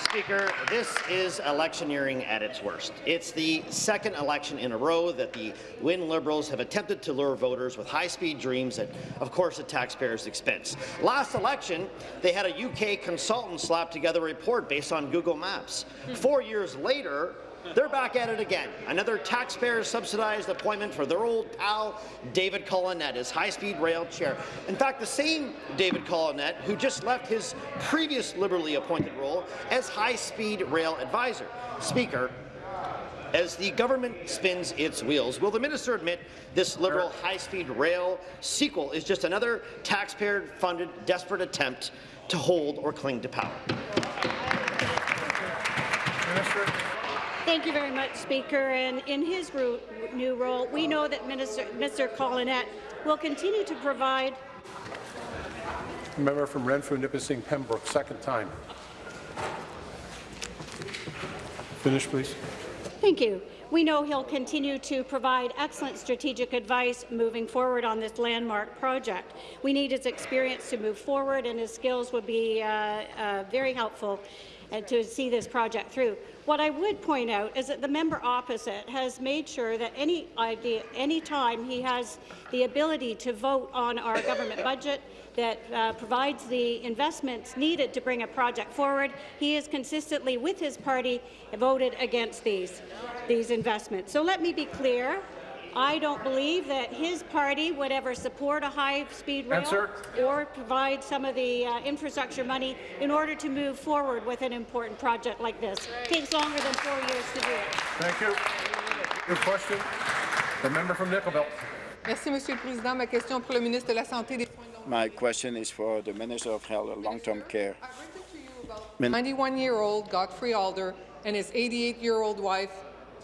Speaker, this is electioneering at its worst. It's the second election in a row that the Wynne Liberals have attempted to lure voters with high-speed dreams at, of course, at taxpayers' expense. Last election, they had a UK consultant slap together a report based on Google Maps. Hmm. Four years later, they're back at it again. Another taxpayer-subsidized appointment for their old pal, David Collenette, as high-speed rail chair. In fact, the same David Collenette who just left his previous liberally appointed role as high-speed rail advisor. Speaker, as the government spins its wheels, will the minister admit this Liberal high-speed rail sequel is just another taxpayer-funded desperate attempt to hold or cling to power? Minister. Thank you very much, Speaker. And in his new role, we know that Minister, Mr. Collenette will continue to provide Member from Renfrew, Nipissing, Pembroke, second time. Finish, please. Thank you. We know he'll continue to provide excellent strategic advice moving forward on this landmark project. We need his experience to move forward, and his skills would be uh, uh, very helpful uh, to see this project through. What I would point out is that the member opposite has made sure that any idea, any time he has the ability to vote on our government budget that uh, provides the investments needed to bring a project forward, he has consistently, with his party, voted against these, these investments. So let me be clear. I don't believe that his party would ever support a high-speed rail Answer. or provide some of the uh, infrastructure money in order to move forward with an important project like this. It takes longer than four years to do it. Thank you. Your question. The member from Nickel Belt. Merci, Monsieur le Président. Ma question pour le ministre de la Santé des Soins de longue My question is for the Minister of Health and Long-Term Care. 91-year-old Godfrey Alder and his 88-year-old wife,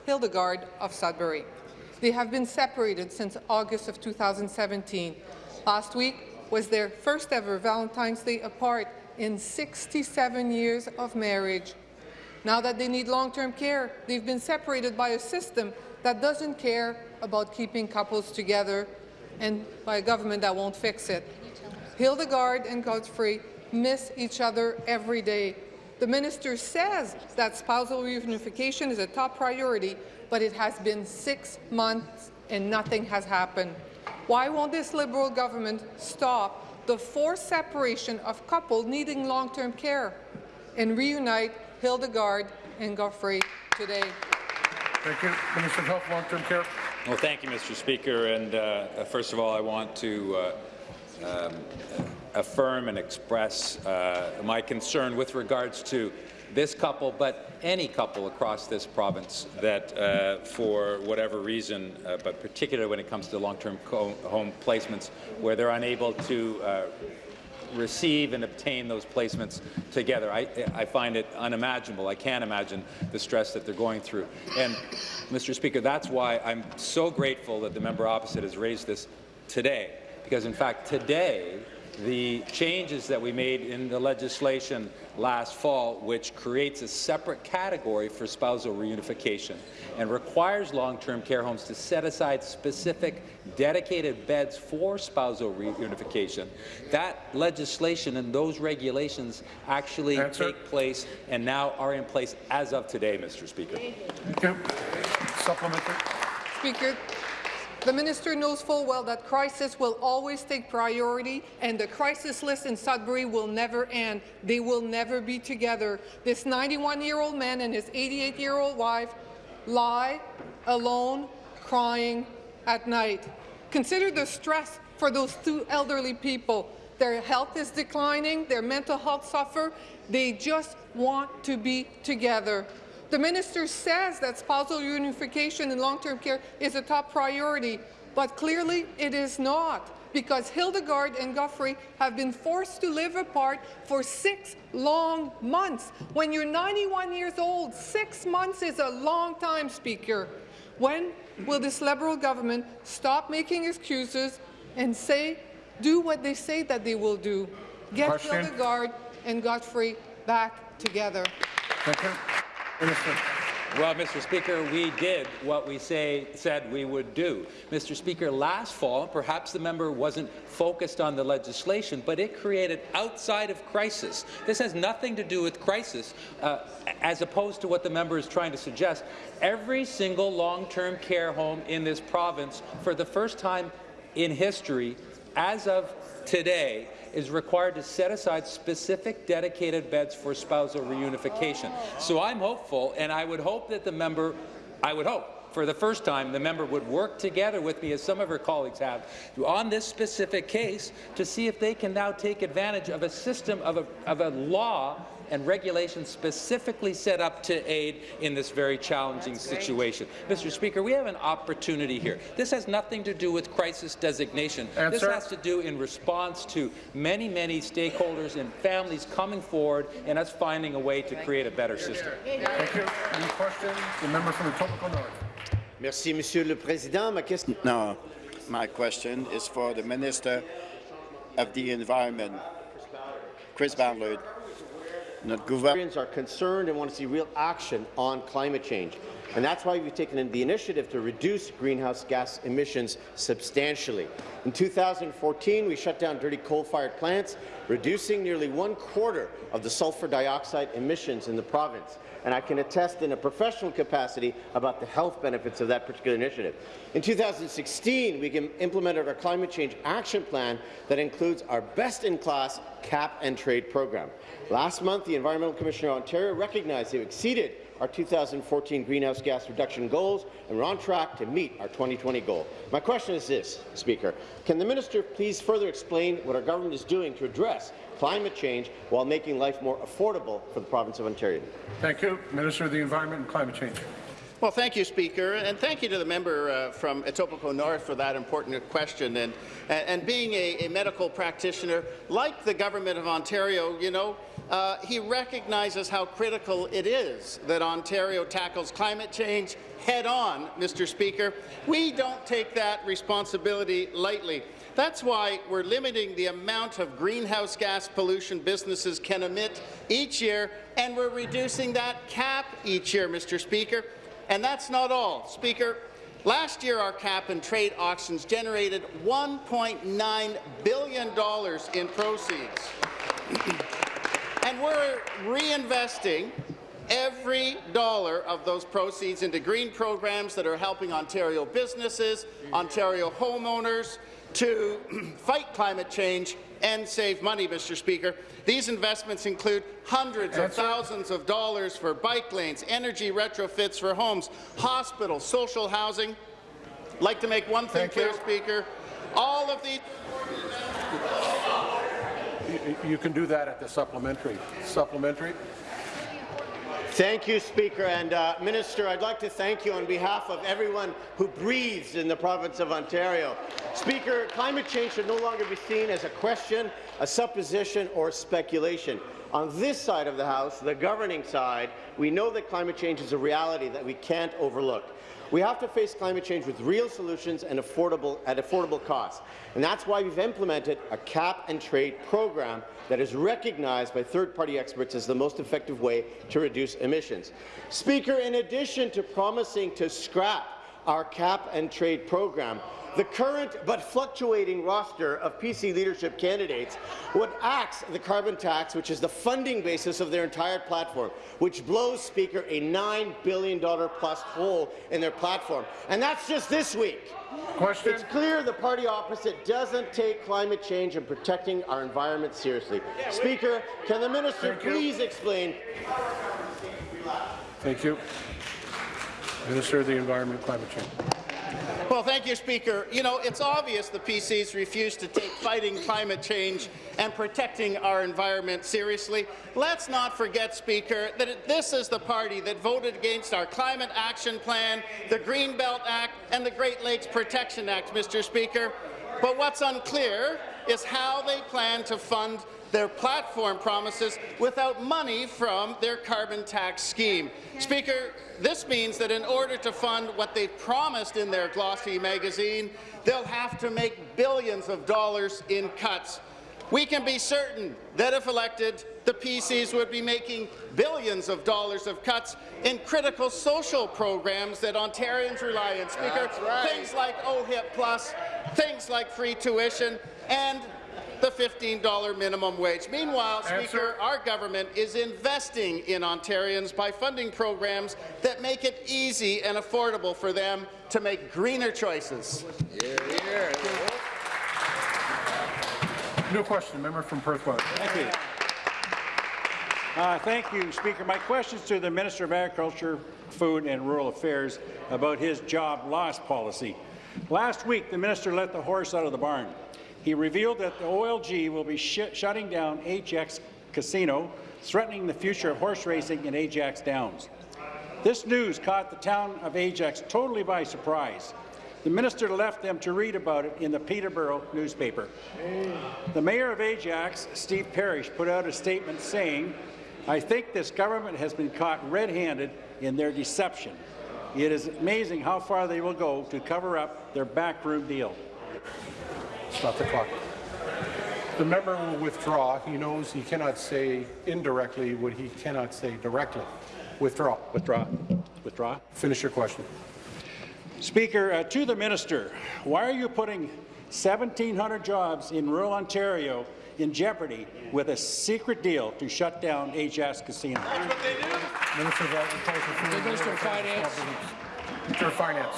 Hildegard of Sudbury. They have been separated since August of 2017. Last week was their first ever Valentine's Day apart in 67 years of marriage. Now that they need long-term care, they've been separated by a system that doesn't care about keeping couples together and by a government that won't fix it. Hildegard and Godfrey miss each other every day. The minister says that spousal reunification is a top priority, but it has been six months and nothing has happened. Why won't this Liberal government stop the forced separation of couples needing long-term care and reunite Hildegard and Godfrey today? Thank you. Minister of Health, Long-Term Care. Well, thank you, Mr. Speaker. And uh, first of all, I want to uh, um, affirm and express uh, my concern with regards to this couple, but any couple across this province that, uh, for whatever reason, uh, but particularly when it comes to long-term home placements, where they're unable to uh, receive and obtain those placements together. I, I, find it unimaginable. I can't imagine the stress that they're going through. And, Mr. Speaker, that's why I'm so grateful that the member opposite has raised this today, because, in fact, today the changes that we made in the legislation last fall, which creates a separate category for spousal reunification and requires long-term care homes to set aside specific dedicated beds for spousal reunification. That legislation and those regulations actually Answer. take place and now are in place as of today, Mr. Speaker. Thank you. Supplementary. Speaker, the minister knows full well that crisis will always take priority, and the crisis list in Sudbury will never end. They will never be together. This 91-year-old man and his 88-year-old wife lie alone, crying at night. Consider the stress for those two elderly people. Their health is declining, their mental health suffer. They just want to be together. The minister says that spousal unification in long-term care is a top priority, but clearly it is not because Hildegard and Godfrey have been forced to live apart for six long months. When you're 91 years old, six months is a long time, Speaker. When will this Liberal government stop making excuses and say, do what they say that they will do? Get Question. Hildegard and Godfrey back together. Minister. Well, Mr. Speaker, we did what we say said we would do. Mr. Speaker, last fall, perhaps the member wasn't focused on the legislation, but it created outside of crisis. This has nothing to do with crisis, uh, as opposed to what the member is trying to suggest. Every single long-term care home in this province, for the first time in history, as of today, is required to set aside specific dedicated beds for spousal reunification. So I'm hopeful, and I would hope that the member, I would hope, for the first time, the member would work together with me, as some of her colleagues have, on this specific case to see if they can now take advantage of a system of a, of a law and regulations specifically set up to aid in this very challenging situation. Mr. Speaker, we have an opportunity here. This has nothing to do with crisis designation. Answer. This has to do in response to many, many stakeholders and families coming forward and us finding a way to create a better system. Thank you. Any questions? The member from the Etobicoke North. Merci, Monsieur le Président. Ma question. No, my question is for the Minister of the Environment. Chris Van Luyt. Notre are concerned and want to see real action on climate change. And that's why we've taken the initiative to reduce greenhouse gas emissions substantially. In 2014, we shut down dirty coal-fired plants, reducing nearly one quarter of the sulfur dioxide emissions in the province. And I can attest in a professional capacity about the health benefits of that particular initiative. In 2016, we implemented our climate change action plan that includes our best-in-class cap and trade program. Last month, the Environmental Commissioner of Ontario recognized they exceeded our 2014 greenhouse gas reduction goals, and we're on track to meet our 2020 goal. My question is this, Speaker. Can the minister please further explain what our government is doing to address climate change while making life more affordable for the province of Ontario? Thank you. Minister of the Environment and Climate Change. Well, thank you, Speaker, and thank you to the member uh, from Etobicoke North for that important question. And, and being a, a, medical practitioner, like the Government of Ontario, you know, uh, he recognizes how critical it is that Ontario tackles climate change head-on, Mr. Speaker. We don't take that responsibility lightly. That's why we're limiting the amount of greenhouse gas pollution businesses can emit each year, and we're reducing that cap each year, Mr. Speaker. And that's not all. Speaker, last year our cap-and-trade auctions generated $1.9 billion in proceeds. And we're reinvesting every dollar of those proceeds into green programs that are helping Ontario businesses, Ontario homeowners, to fight climate change and save money, Mr. Speaker. These investments include hundreds of thousands of dollars for bike lanes, energy retrofits for homes, hospitals, social housing. I'd like to make one thing Thank clear, you. Speaker. All of these You, can do that at the supplementary. Supplementary. Thank you, Speaker. And uh, Minister, I'd like to thank you on behalf of everyone who breathes in the province of Ontario. Speaker, climate change should no longer be seen as a question, a supposition, or speculation. On this side of the House, the governing side, we know that climate change is a reality that we can't overlook. We have to face climate change with real solutions and affordable, at affordable costs. And that's why we've implemented a cap-and-trade program that is recognized by third-party experts as the most effective way to reduce emissions. Speaker, in addition to promising to scrap our cap-and-trade program, the current but fluctuating roster of PC leadership candidates would axe the carbon tax, which is the funding basis of their entire platform, which blows, Speaker, a $9 billion plus hole in their platform. And that's just this week. Question. It's clear the party opposite doesn't take climate change and protecting our environment seriously. Speaker, can the minister Thank you. please explain Thank you. Minister of the Environment and Climate Change. Well, thank you, Speaker. You know, it's obvious the PCs refuse to take fighting climate change and protecting our environment seriously. Let's not forget, Speaker, that it, this is the party that voted against our Climate Action Plan, the Greenbelt Act, and the Great Lakes Protection Act, Mr. Speaker. But what's unclear is how they plan to fund their platform promises without money from their carbon tax scheme. Speaker, this means that in order to fund what they promised in their glossy magazine, they'll have to make billions of dollars in cuts. We can be certain that if elected, the PCs would be making billions of dollars of cuts in critical social programs that Ontarians rely on. Speaker, right. things like OHIP Plus, things like free tuition, and the $15 minimum wage. Meanwhile, Answer. Speaker, our government is investing in Ontarians by funding programs that make it easy and affordable for them to make greener choices. New question, member from Perth West. Thank you. Uh, thank you, Speaker. My question is to the Minister of Agriculture, Food and Rural Affairs about his job loss policy. Last week, the minister let the horse out of the barn. He revealed that the OLG will be sh shutting down Ajax Casino, threatening the future of horse racing in Ajax Downs. This news caught the town of Ajax totally by surprise. The minister left them to read about it in the Peterborough newspaper. The mayor of Ajax, Steve Parish, put out a statement saying, I think this government has been caught red-handed in their deception. It is amazing how far they will go to cover up their backroom deal. Stop the clock. The member will withdraw. He knows he cannot say indirectly what he cannot say directly. Withdraw. Withdraw. Withdraw. Finish your question. Speaker, uh, to the minister, why are you putting 1,700 jobs in rural Ontario in jeopardy with a secret deal to shut down Ajax Casino? Minister of Agriculture. Minister of Finance. Minister of Finance.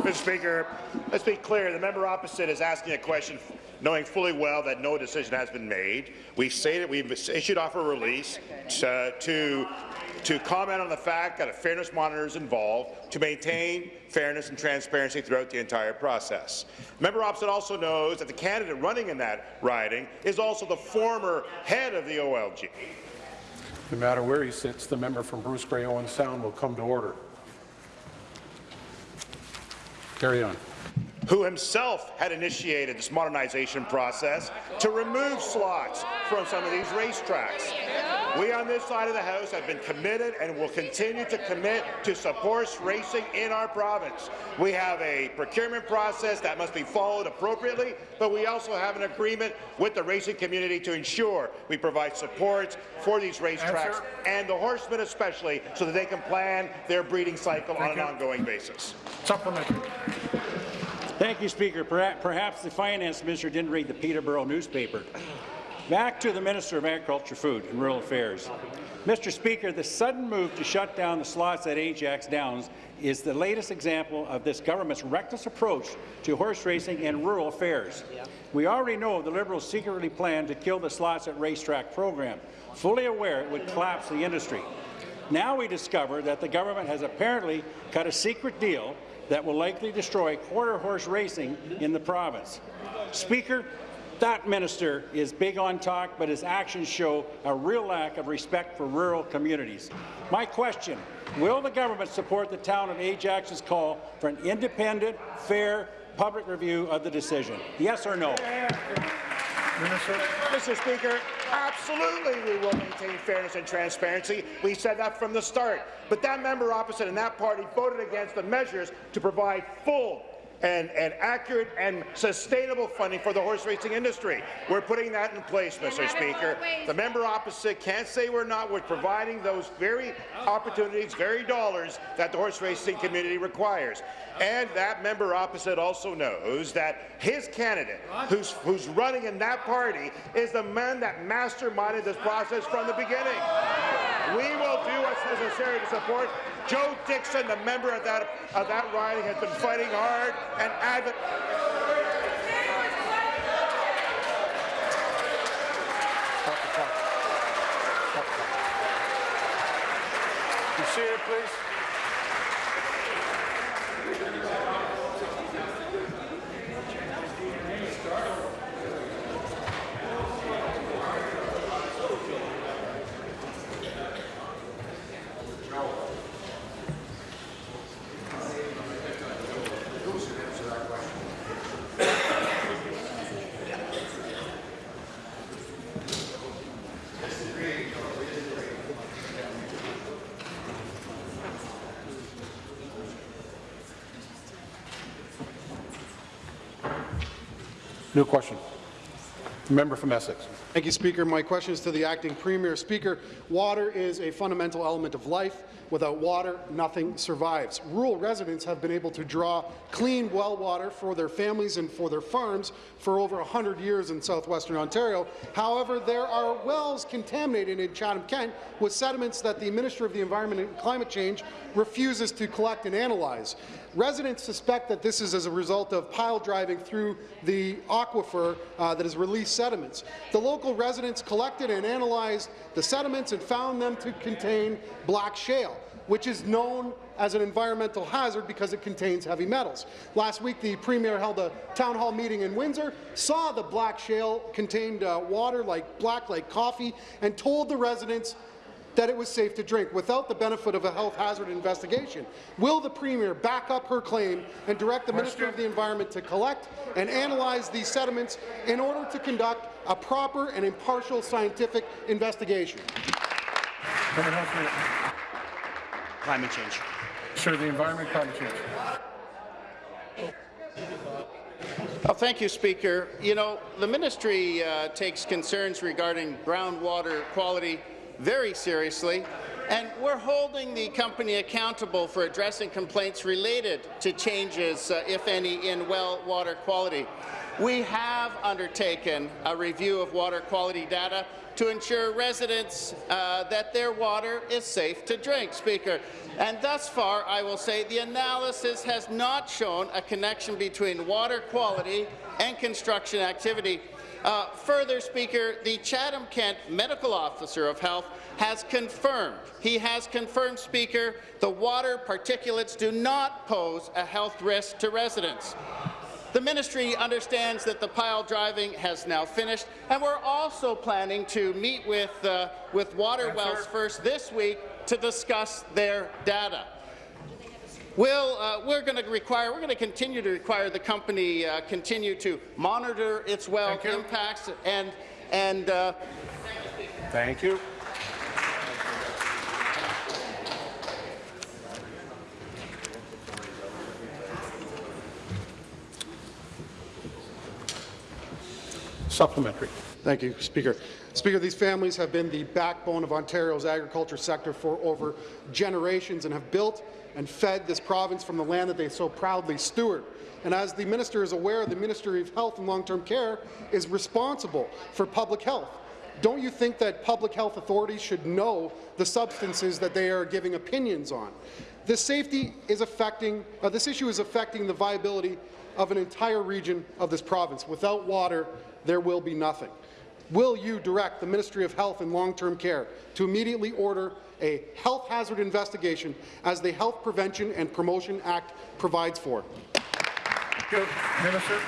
Mr. Speaker, let's be clear. The member opposite is asking a question knowing fully well that no decision has been made. We say that we've issued off a release to, to, to comment on the fact that a fairness monitor is involved to maintain fairness and transparency throughout the entire process. Member opposite also knows that the candidate running in that riding is also the former head of the OLG. No matter where he sits, the member from Bruce Grey Owen Sound will come to order. Carry on. who himself had initiated this modernization process to remove slots from some of these racetracks. We on this side of the House have been committed and will continue to commit to support racing in our province. We have a procurement process that must be followed appropriately, but we also have an agreement with the racing community to ensure we provide support for these racetracks Answer. and the horsemen especially so that they can plan their breeding cycle on Thank an you. ongoing basis. Supplementary. Thank you, Speaker. Perhaps the Finance Minister didn't read the Peterborough newspaper. Back to the Minister of Agriculture, Food and Rural Affairs. Mr. Speaker, the sudden move to shut down the slots at Ajax Downs is the latest example of this government's reckless approach to horse racing and rural affairs. We already know the Liberals secretly planned to kill the slots at racetrack program, fully aware it would collapse the industry. Now we discover that the government has apparently cut a secret deal that will likely destroy quarter horse racing in the province. Speaker, that minister is big on talk, but his actions show a real lack of respect for rural communities. My question, will the government support the town of Ajax's call for an independent, fair, public review of the decision? Yes or no? Minister. Mr. Speaker, absolutely we will maintain fairness and transparency. We said that from the start. But that member opposite and that party voted against the measures to provide full and, and accurate and sustainable funding for the horse racing industry. We're putting that in place, Mr. Speaker. The member opposite can't say we're not. We're providing those very opportunities, very dollars that the horse racing community requires. And that member opposite also knows that his candidate, who's, who's running in that party, is the man that masterminded this process from the beginning. We will do what's necessary to support. Joe Dickson, the member of that, of that riding, has been fighting hard and advocating. Be seated, please. New question. Member from Essex. Thank you, Speaker. My question is to the acting Premier. Speaker, water is a fundamental element of life. Without water, nothing survives. Rural residents have been able to draw clean well water for their families and for their farms for over 100 years in southwestern Ontario. However, there are wells contaminated in Chatham-Kent with sediments that the Minister of the Environment and Climate Change refuses to collect and analyze. Residents suspect that this is as a result of pile driving through the aquifer uh, that has released sediments. The local residents collected and analyzed the sediments and found them to contain black shale which is known as an environmental hazard because it contains heavy metals. Last week, the Premier held a town hall meeting in Windsor, saw the black shale contained uh, water like black like coffee, and told the residents that it was safe to drink without the benefit of a health hazard investigation. Will the Premier back up her claim and direct the Minister of the Environment to collect and analyze these sediments in order to conduct a proper and impartial scientific investigation? Climate change. Sir, the environment, climate change. Well, thank you, Speaker. You know, the ministry uh, takes concerns regarding groundwater quality very seriously, and we're holding the company accountable for addressing complaints related to changes, uh, if any, in well water quality. We have undertaken a review of water quality data to ensure residents uh, that their water is safe to drink, Speaker. And thus far, I will say, the analysis has not shown a connection between water quality and construction activity. Uh, further, Speaker, the Chatham-Kent Medical Officer of Health has confirmed, he has confirmed, Speaker, the water particulates do not pose a health risk to residents. The ministry understands that the pile driving has now finished, and we're also planning to meet with, uh, with Water Wells First this week to discuss their data. We'll, uh, we're going to require, we're going to continue to require the company uh, continue to monitor its well impacts and, and uh, Thank you. Supplementary. Thank you, Speaker. Speaker, these families have been the backbone of Ontario's agriculture sector for over generations and have built and fed this province from the land that they so proudly steward. And as the minister is aware, the Ministry of Health and Long-Term Care is responsible for public health. Don't you think that public health authorities should know the substances that they are giving opinions on? This safety is affecting, uh, this issue is affecting the viability of an entire region of this province. Without water, there will be nothing. Will you direct the Ministry of Health and Long-Term Care to immediately order a health hazard investigation as the Health Prevention and Promotion Act provides for? Minister.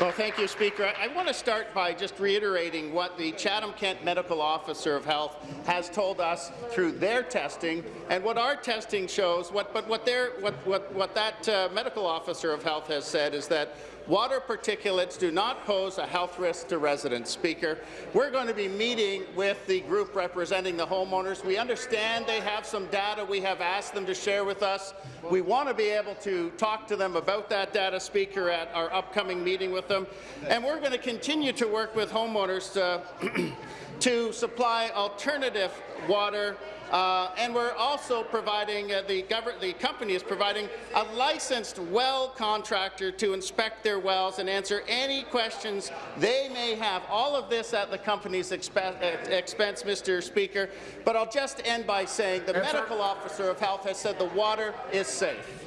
Well, thank you, Speaker. I, I want to start by just reiterating what the Chatham-Kent Medical Officer of Health has told us through their testing, and what our testing shows. What, but what, their, what, what, what that uh, medical officer of health has said is that Water particulates do not pose a health risk to residents. Speaker, we're going to be meeting with the group representing the homeowners. We understand they have some data we have asked them to share with us. We want to be able to talk to them about that data, Speaker, at our upcoming meeting with them. And we're going to continue to work with homeowners to, to supply alternative water uh, and we're also providing, uh, the, the company is providing a licensed well contractor to inspect their wells and answer any questions they may have. All of this at the company's expe uh, expense, Mr. Speaker. But I'll just end by saying the medical officer of health has said the water is safe.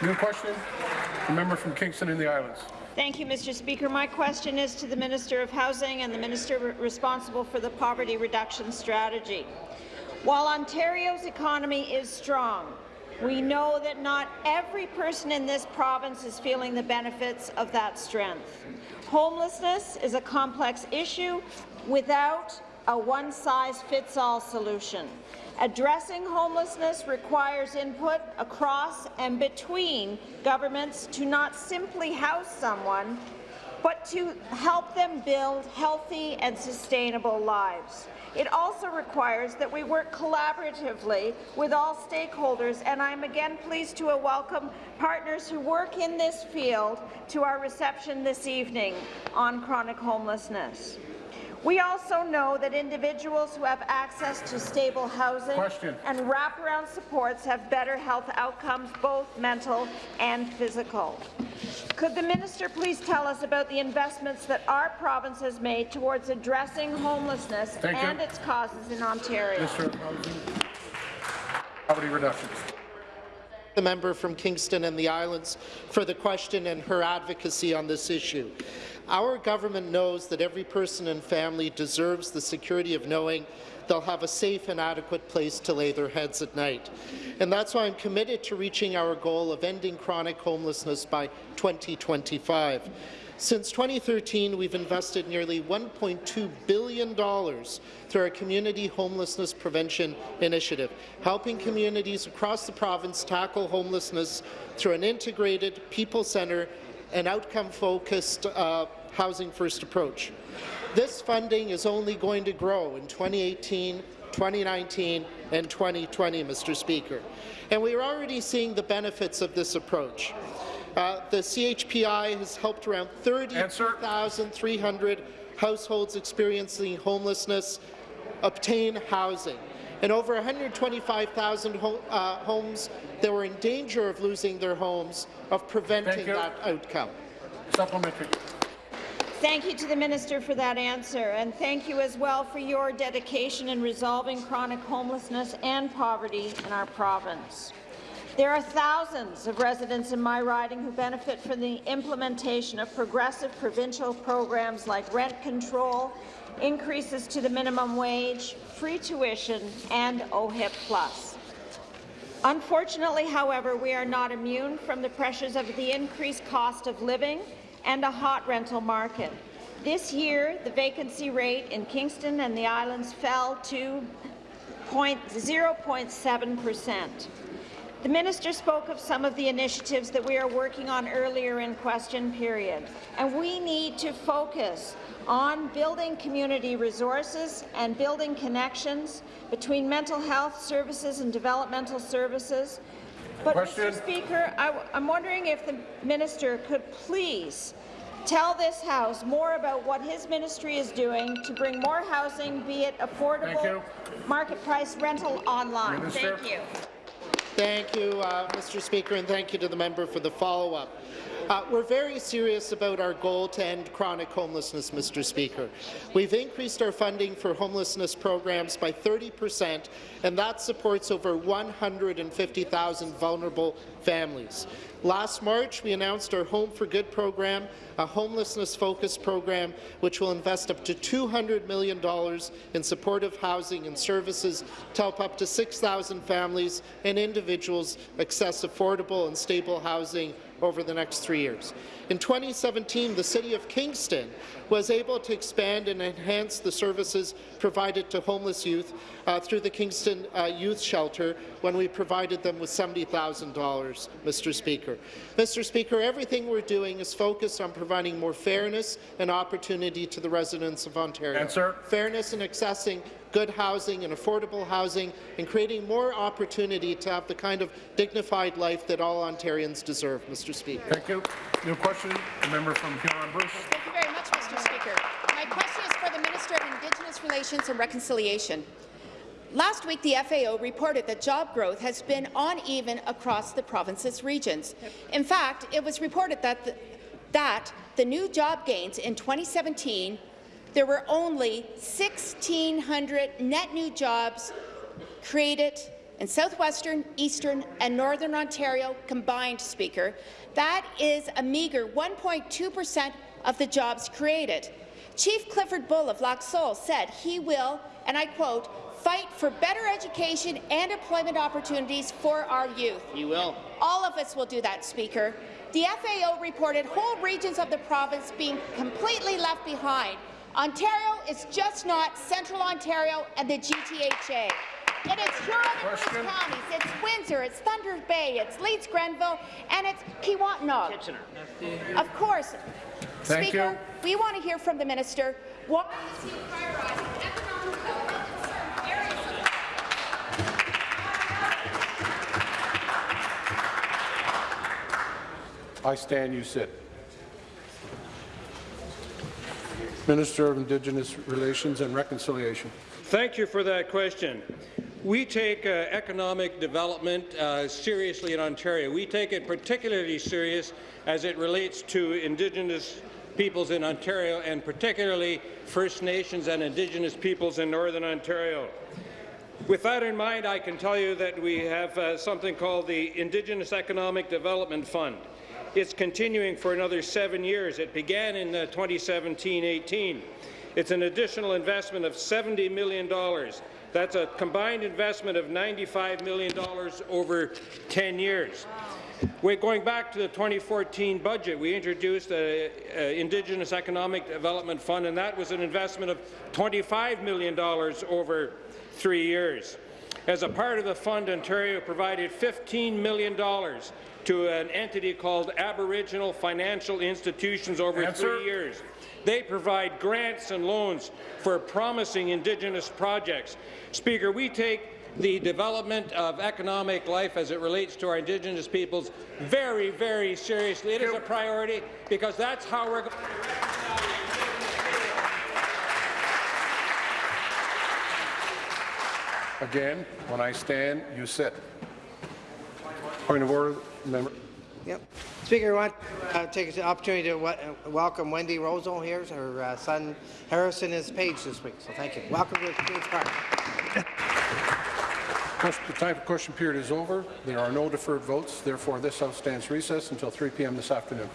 New question. The member from Kingston in the Islands. Thank you, Mr. Speaker. My question is to the Minister of Housing and the Minister responsible for the Poverty Reduction Strategy. While Ontario's economy is strong, we know that not every person in this province is feeling the benefits of that strength. Homelessness is a complex issue without a one-size-fits-all solution. Addressing homelessness requires input across and between governments to not simply house someone, but to help them build healthy and sustainable lives. It also requires that we work collaboratively with all stakeholders, and I'm again pleased to welcome partners who work in this field to our reception this evening on chronic homelessness. We also know that individuals who have access to stable housing Question. and wraparound supports have better health outcomes, both mental and physical. Could the minister please tell us about the investments that our province has made towards addressing homelessness Thank you. and its causes in Ontario? Mr. Poverty reduction. The member from Kingston and the Islands for the question and her advocacy on this issue. Our government knows that every person and family deserves the security of knowing they'll have a safe and adequate place to lay their heads at night. And that's why I'm committed to reaching our goal of ending chronic homelessness by 2025. Since 2013, we've invested nearly $1.2 billion through our Community Homelessness Prevention Initiative, helping communities across the province tackle homelessness through an integrated, people-centered and outcome-focused uh, housing first approach. This funding is only going to grow in 2018, 2019 and 2020, Mr. Speaker. And we are already seeing the benefits of this approach. Uh, the CHPI has helped around 30,300 households experiencing homelessness obtain housing, and over 125,000 ho uh, homes that were in danger of losing their homes of preventing that outcome. Supplementary. Thank you to the minister for that answer, and thank you as well for your dedication in resolving chronic homelessness and poverty in our province. There are thousands of residents in my riding who benefit from the implementation of progressive provincial programs like rent control, increases to the minimum wage, free tuition, and OHIP+. Plus. Unfortunately, however, we are not immune from the pressures of the increased cost of living and a hot rental market. This year, the vacancy rate in Kingston and the islands fell to 0.7 percent. The minister spoke of some of the initiatives that we are working on earlier in question period, and we need to focus on building community resources and building connections between mental health services and developmental services. But, Question. Mr. Speaker, I, am wondering if the minister could please tell this House more about what his ministry is doing to bring more housing, be it affordable, market price rental online. Minister. Thank you. Thank you, uh, Mr. Speaker, and thank you to the member for the follow-up. Uh, we're very serious about our goal to end chronic homelessness, Mr. Speaker. We've increased our funding for homelessness programs by 30 percent, and that supports over 150,000 vulnerable families. Last March, we announced our Home for Good program, a homelessness-focused program which will invest up to $200 million in supportive housing and services to help up to 6,000 families and individuals access affordable and stable housing over the next three years. In 2017, the City of Kingston was able to expand and enhance the services provided to homeless youth uh, through the Kingston uh, Youth Shelter when we provided them with $70,000, Mr. Speaker. Mr. Speaker, everything we're doing is focused on providing more fairness and opportunity to the residents of Ontario. Answer. Fairness in accessing good housing and affordable housing and creating more opportunity to have the kind of dignified life that all Ontarians deserve, Mr. Speaker. Thank you. New question, the member from Huron-Bruce. Thank you very much, Mr. Speaker. My question is for the Minister of Indigenous Relations and Reconciliation. Last week, the FAO reported that job growth has been uneven across the province's regions. In fact, it was reported that the, that the new job gains in 2017 there were only 1,600 net new jobs created in southwestern, eastern and northern Ontario combined, Speaker. That is a meagre 1.2 per cent of the jobs created. Chief Clifford Bull of Lac Seul said he will, and I quote, fight for better education and employment opportunities for our youth. He will. All of us will do that, Speaker. The FAO reported whole regions of the province being completely left behind. Ontario is just not Central Ontario and the GTHA. It is Huron and Bruce counties, it's Windsor, it's Thunder Bay, it's Leeds Grenville, and it's Kiiwetinoong. Kitchener. Of course, Thank Speaker, you. we want to hear from the minister. Why is he prioritizing economic development in certain areas of I stand, you sit. Minister of Indigenous Relations and Reconciliation. Thank you for that question. We take uh, economic development uh, seriously in Ontario. We take it particularly serious as it relates to Indigenous peoples in Ontario and particularly First Nations and Indigenous peoples in Northern Ontario. With that in mind, I can tell you that we have uh, something called the Indigenous Economic Development Fund. It's continuing for another seven years. It began in 2017-18. It's an additional investment of $70 million. That's a combined investment of $95 million over 10 years. We're going back to the 2014 budget. We introduced an Indigenous Economic Development Fund, and that was an investment of $25 million over three years. As a part of the fund, Ontario provided $15 million to an entity called Aboriginal Financial Institutions over Answer. three years. They provide grants and loans for promising Indigenous projects. Speaker, we take the development of economic life as it relates to our Indigenous peoples very, very seriously. It is a priority because that's how we're going Again, when I stand, you sit. Point of order, member. Yep. Speaker, I want to uh, take the opportunity to uh, welcome Wendy Rosal here. Her uh, son Harrison is page this week, so thank you. Welcome to Queen's Park. The time for question period is over. There are no deferred votes. Therefore, this House stands recess until 3 p.m. this afternoon.